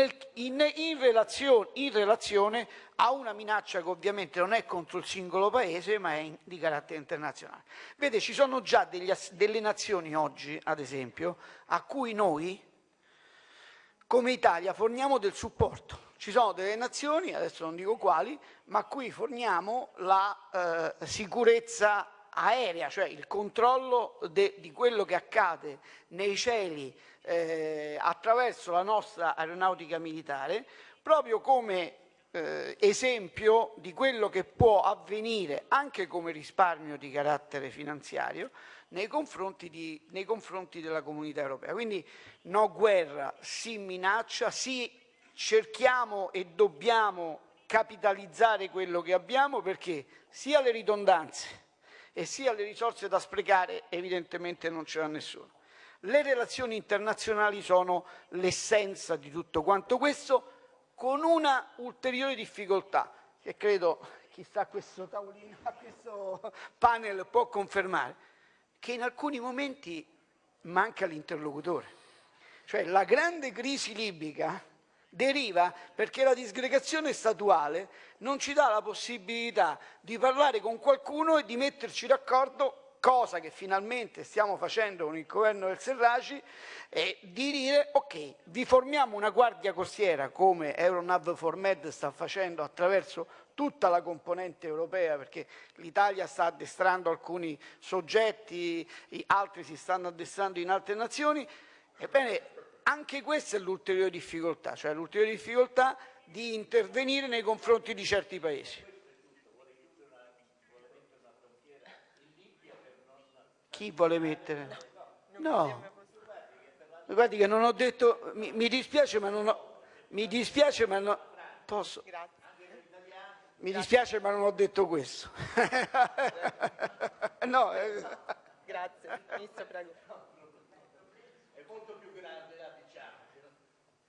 in, relazione, in, relazione, a una minaccia che ovviamente non è contro il singolo paese ma è in, di carattere internazionale. Vede, ci sono già degli, delle nazioni oggi, ad esempio, a cui noi come Italia forniamo del supporto. Ci sono delle nazioni, adesso non dico quali, ma a cui forniamo la eh, sicurezza aerea, cioè il controllo di quello che accade nei cieli eh, attraverso la nostra aeronautica militare, proprio come eh, esempio di quello che può avvenire anche come risparmio di carattere finanziario nei confronti, di, nei confronti della comunità europea. Quindi no guerra, sì minaccia, sì cerchiamo e dobbiamo capitalizzare quello che abbiamo perché sia le ridondanze e sia le risorse da sprecare evidentemente non ce l'ha nessuno. Le relazioni internazionali sono l'essenza di tutto quanto questo, con una ulteriore difficoltà che credo chi sta a questo tavolino, questo panel può confermare, che in alcuni momenti manca l'interlocutore. Cioè la grande crisi libica deriva perché la disgregazione statuale non ci dà la possibilità di parlare con qualcuno e di metterci d'accordo cosa che finalmente stiamo facendo con il governo del Serraci, e di dire ok, vi formiamo una guardia costiera come Euronav Formed sta facendo attraverso tutta la componente europea, perché l'Italia sta addestrando alcuni soggetti, altri si stanno addestrando in altre nazioni, ebbene anche questa è l'ulteriore difficoltà, cioè l'ulteriore difficoltà di intervenire nei confronti di certi paesi. Chi vuole mettere? No. Guardi che non ho detto, mi, mi dispiace ma non ho, mi dispiace ma non, posso? Mi dispiace ma non ho detto questo. no. Eh. Grazie, Ministro prego. È molto più grande la diciamo,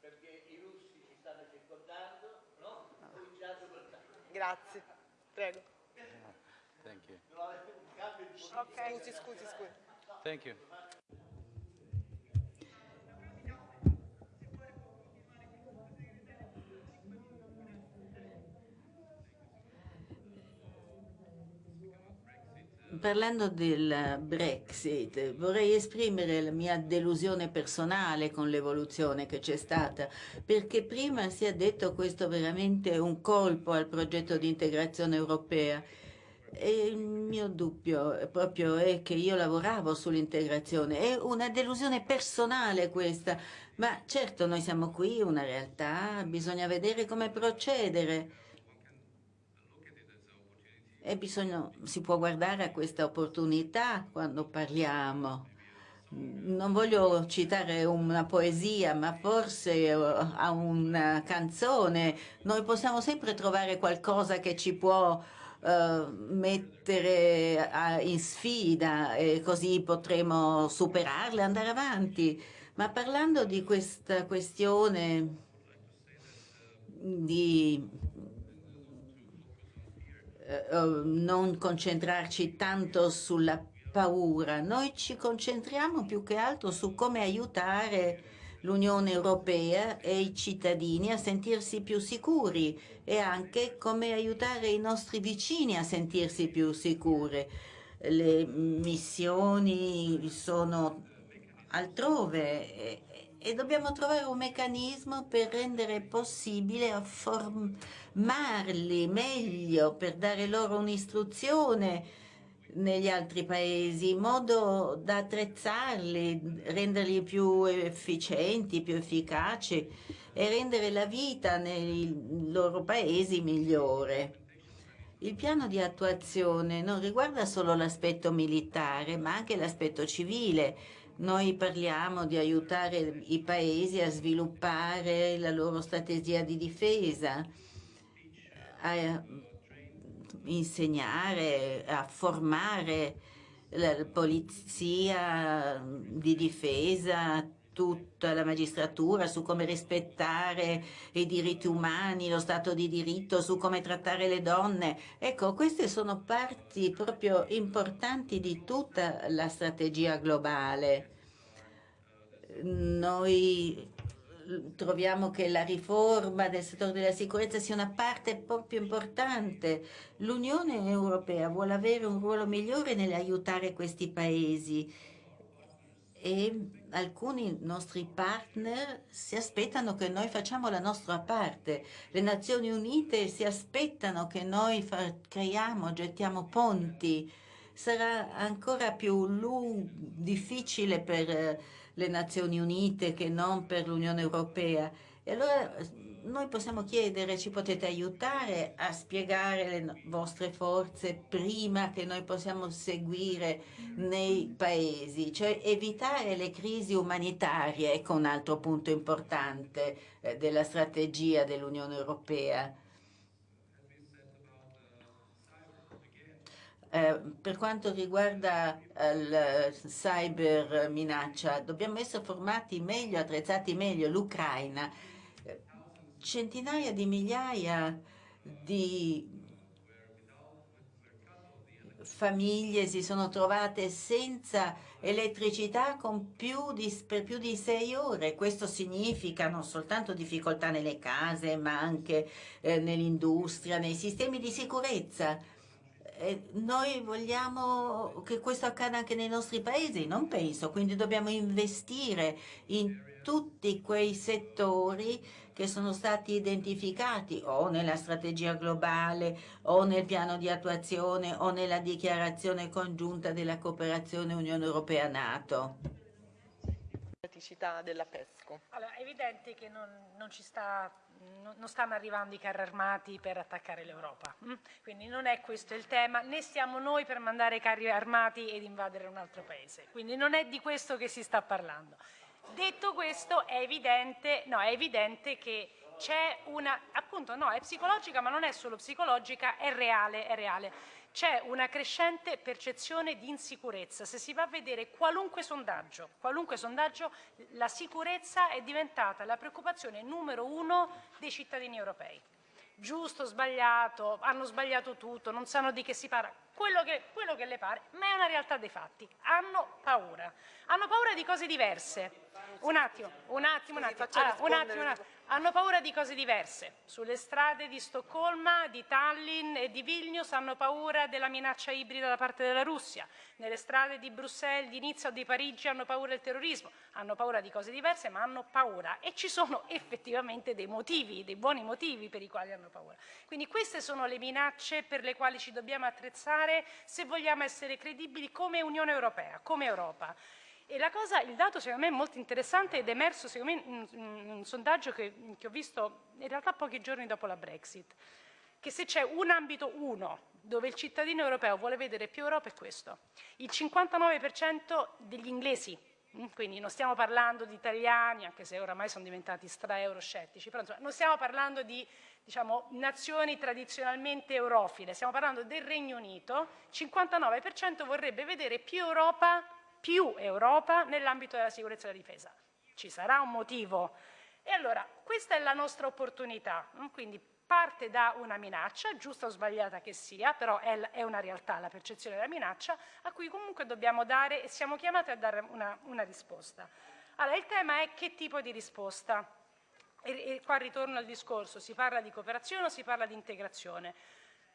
perché i russi ci stanno circondando, no? Cominciato per Grazie, prego. Thank you. Scusi, scusi, scusi. Thank you. Parlando del Brexit, vorrei esprimere la mia delusione personale con l'evoluzione che c'è stata, perché prima si è detto questo veramente un colpo al progetto di integrazione europea. E il mio dubbio proprio è che io lavoravo sull'integrazione, è una delusione personale questa, ma certo noi siamo qui, una realtà, bisogna vedere come procedere e bisogna, si può guardare a questa opportunità quando parliamo. Non voglio citare una poesia, ma forse a una canzone. Noi possiamo sempre trovare qualcosa che ci può uh, mettere a, in sfida e così potremo superarle, andare avanti. Ma parlando di questa questione di eh, non concentrarci tanto sulla paura, noi ci concentriamo più che altro su come aiutare l'Unione Europea e i cittadini a sentirsi più sicuri e anche come aiutare i nostri vicini a sentirsi più sicuri. Le missioni sono altrove e, dobbiamo trovare un meccanismo per rendere possibile formarli meglio, per dare loro un'istruzione negli altri paesi, in modo da attrezzarli, renderli più efficienti, più efficaci e rendere la vita nei loro paesi migliore. Il piano di attuazione non riguarda solo l'aspetto militare, ma anche l'aspetto civile, noi parliamo di aiutare i paesi a sviluppare la loro strategia di difesa, a insegnare, a formare la polizia di difesa, tutta la magistratura su come rispettare i diritti umani, lo Stato di diritto, su come trattare le donne. Ecco, queste sono parti proprio importanti di tutta la strategia globale. Noi troviamo che la riforma del settore della sicurezza sia una parte proprio importante. L'Unione Europea vuole avere un ruolo migliore nell'aiutare questi paesi e alcuni nostri partner si aspettano che noi facciamo la nostra parte. Le Nazioni Unite si aspettano che noi creiamo, gettiamo ponti. Sarà ancora più difficile per le Nazioni Unite che non per l'Unione Europea. E allora noi possiamo chiedere, ci potete aiutare a spiegare le vostre forze prima che noi possiamo seguire nei paesi, cioè evitare le crisi umanitarie, ecco un altro punto importante eh, della strategia dell'Unione Europea. Eh, per quanto riguarda la cyber minaccia, dobbiamo essere formati meglio, attrezzati meglio. L'Ucraina centinaia di migliaia di famiglie si sono trovate senza elettricità più di, per più di sei ore. Questo significa non soltanto difficoltà nelle case, ma anche eh, nell'industria, nei sistemi di sicurezza. Eh, noi vogliamo che questo accada anche nei nostri paesi? Non penso, quindi dobbiamo investire in tutti quei settori che sono stati identificati o nella strategia globale o nel piano di attuazione o nella dichiarazione congiunta della cooperazione Unione Europea-Nato. della PESCO. Allora, è evidente che non, non, sta, non, non, stanno arrivando i carri armati per attaccare l'Europa, mm? quindi non è questo il tema, né siamo noi per mandare carri armati ed invadere un altro paese, quindi non è di questo che si sta parlando. Detto questo è evidente, no, è evidente che c'è una, appunto no, è psicologica ma non è solo psicologica, è reale, è reale. C'è una crescente percezione di insicurezza. Se si va a vedere qualunque sondaggio, qualunque sondaggio, la sicurezza è diventata la preoccupazione numero uno dei cittadini europei giusto, sbagliato, hanno sbagliato tutto, non sanno di che si parla, quello che, quello che le pare, ma è una realtà dei fatti. Hanno paura. Hanno paura di cose diverse. Un attimo, un attimo, un attimo. Allora, un attimo, un attimo. Hanno paura di cose diverse. Sulle strade di Stoccolma, di Tallinn e di Vilnius hanno paura della minaccia ibrida da parte della Russia. Nelle strade di Bruxelles, di Nizza o di Parigi hanno paura del terrorismo. Hanno paura di cose diverse, ma hanno paura. E ci sono effettivamente dei motivi, dei buoni motivi per i quali hanno paura. Quindi queste sono le minacce per le quali ci dobbiamo attrezzare se vogliamo essere credibili come Unione Europea, come Europa. E cosa, il dato secondo me è molto interessante ed è emerso secondo me in un, sondaggio che, che ho visto in realtà pochi giorni dopo la Brexit, che se c'è un ambito uno dove il cittadino europeo vuole vedere più Europa è questo. Il 59% degli inglesi, mm, quindi non stiamo parlando di italiani, anche se oramai sono diventati stra-euroscettici, però insomma, non stiamo parlando di diciamo, nazioni tradizionalmente eurofile, stiamo parlando del Regno Unito, il 59% vorrebbe vedere più Europa più Europa nell'ambito della sicurezza e della difesa. Ci sarà un motivo. E allora, questa è la nostra opportunità, quindi parte da una minaccia, giusta o sbagliata che sia, però è, una realtà la percezione della minaccia, a cui comunque dobbiamo dare e siamo chiamati a dare una, una risposta. Allora, il tema è che tipo di risposta? E, e qua ritorno al discorso, si parla di cooperazione o si parla di integrazione?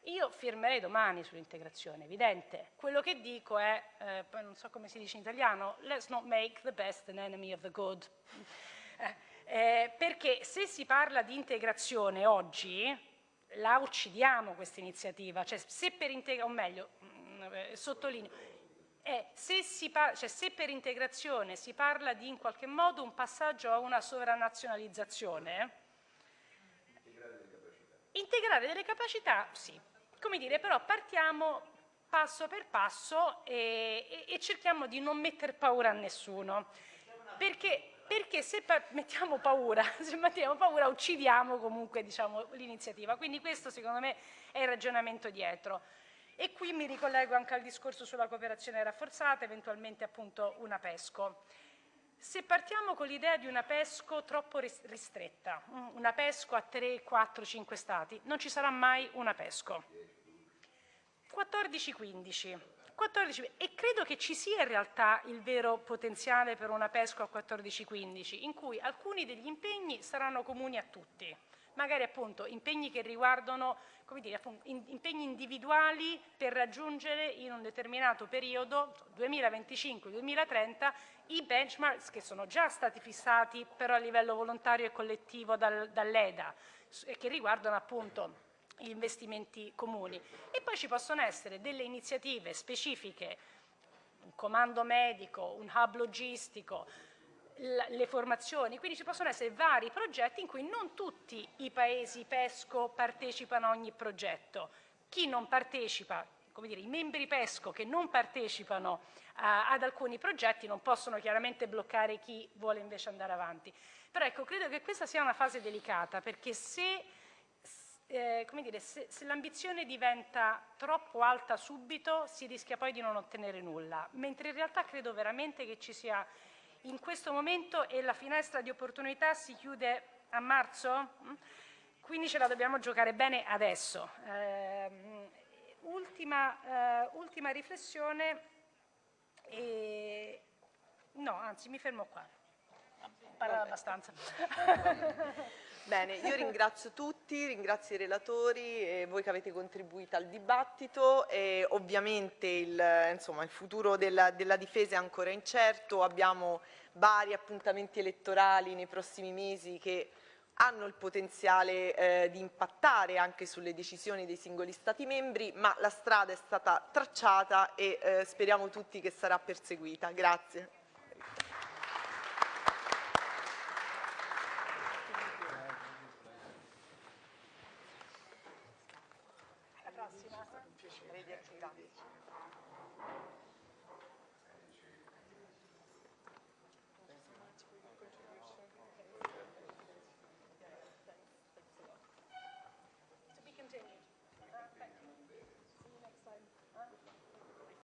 Io firmerei domani sull'integrazione, evidente. Quello che dico è, eh, poi non so come si dice in italiano, let's not make the best an enemy of the good. Eh, eh, perché se si parla di integrazione oggi, la uccidiamo questa iniziativa, cioè se per integrazione, o meglio, mh, mm, eh, sottolineo, eh, se, cioè, se, per integrazione si parla di in qualche modo un passaggio a una sovranazionalizzazione, integrare delle capacità, sì, come dire, però partiamo passo per passo e, e, e cerchiamo di non mettere paura a nessuno. Perché, perché se pa mettiamo paura, se mettiamo paura uccidiamo comunque diciamo, l'iniziativa. Quindi questo secondo me è il ragionamento dietro. E qui mi ricollego anche al discorso sulla cooperazione rafforzata, eventualmente appunto una PESCO. Se partiamo con l'idea di una PESCO troppo ristretta, una PESCO a 3, 4, 5 stati, non ci sarà mai una PESCO. 14-15. 14, e credo che ci sia in realtà il vero potenziale per una PESCO a 14-15, in cui alcuni degli impegni saranno comuni a tutti, magari appunto impegni che riguardano dire, impegni individuali per raggiungere in un determinato periodo, 2025-2030, i benchmarks che sono già stati fissati però a livello volontario e collettivo dal, dall'EDA e che riguardano appunto gli investimenti comuni. E poi ci possono essere delle iniziative specifiche, un comando medico, un hub logistico, le formazioni, quindi ci possono essere vari progetti in cui non tutti i paesi PESCO partecipano a ogni progetto. Chi non partecipa, come dire, i membri PESCO che non partecipano uh, ad alcuni progetti non possono chiaramente bloccare chi vuole invece andare avanti. Però ecco, credo che questa sia una fase delicata perché se eh, se, se l'ambizione diventa troppo alta subito si rischia poi di non ottenere nulla, mentre in realtà credo veramente che ci sia in questo momento e la finestra di opportunità si chiude a marzo, mm? quindi ce la dobbiamo giocare bene adesso. Eh, ultima, eh, ultima, riflessione, e... no anzi mi fermo qua, parlare abbastanza. Bene, io ringrazio tutti, ringrazio i relatori e voi che avete contribuito al dibattito e ovviamente il, insomma, il futuro della, della, difesa è ancora incerto, abbiamo vari appuntamenti elettorali nei prossimi mesi che hanno il potenziale eh, di impattare anche sulle decisioni dei singoli Stati membri, ma la strada è stata tracciata e eh, speriamo tutti che sarà perseguita. Grazie.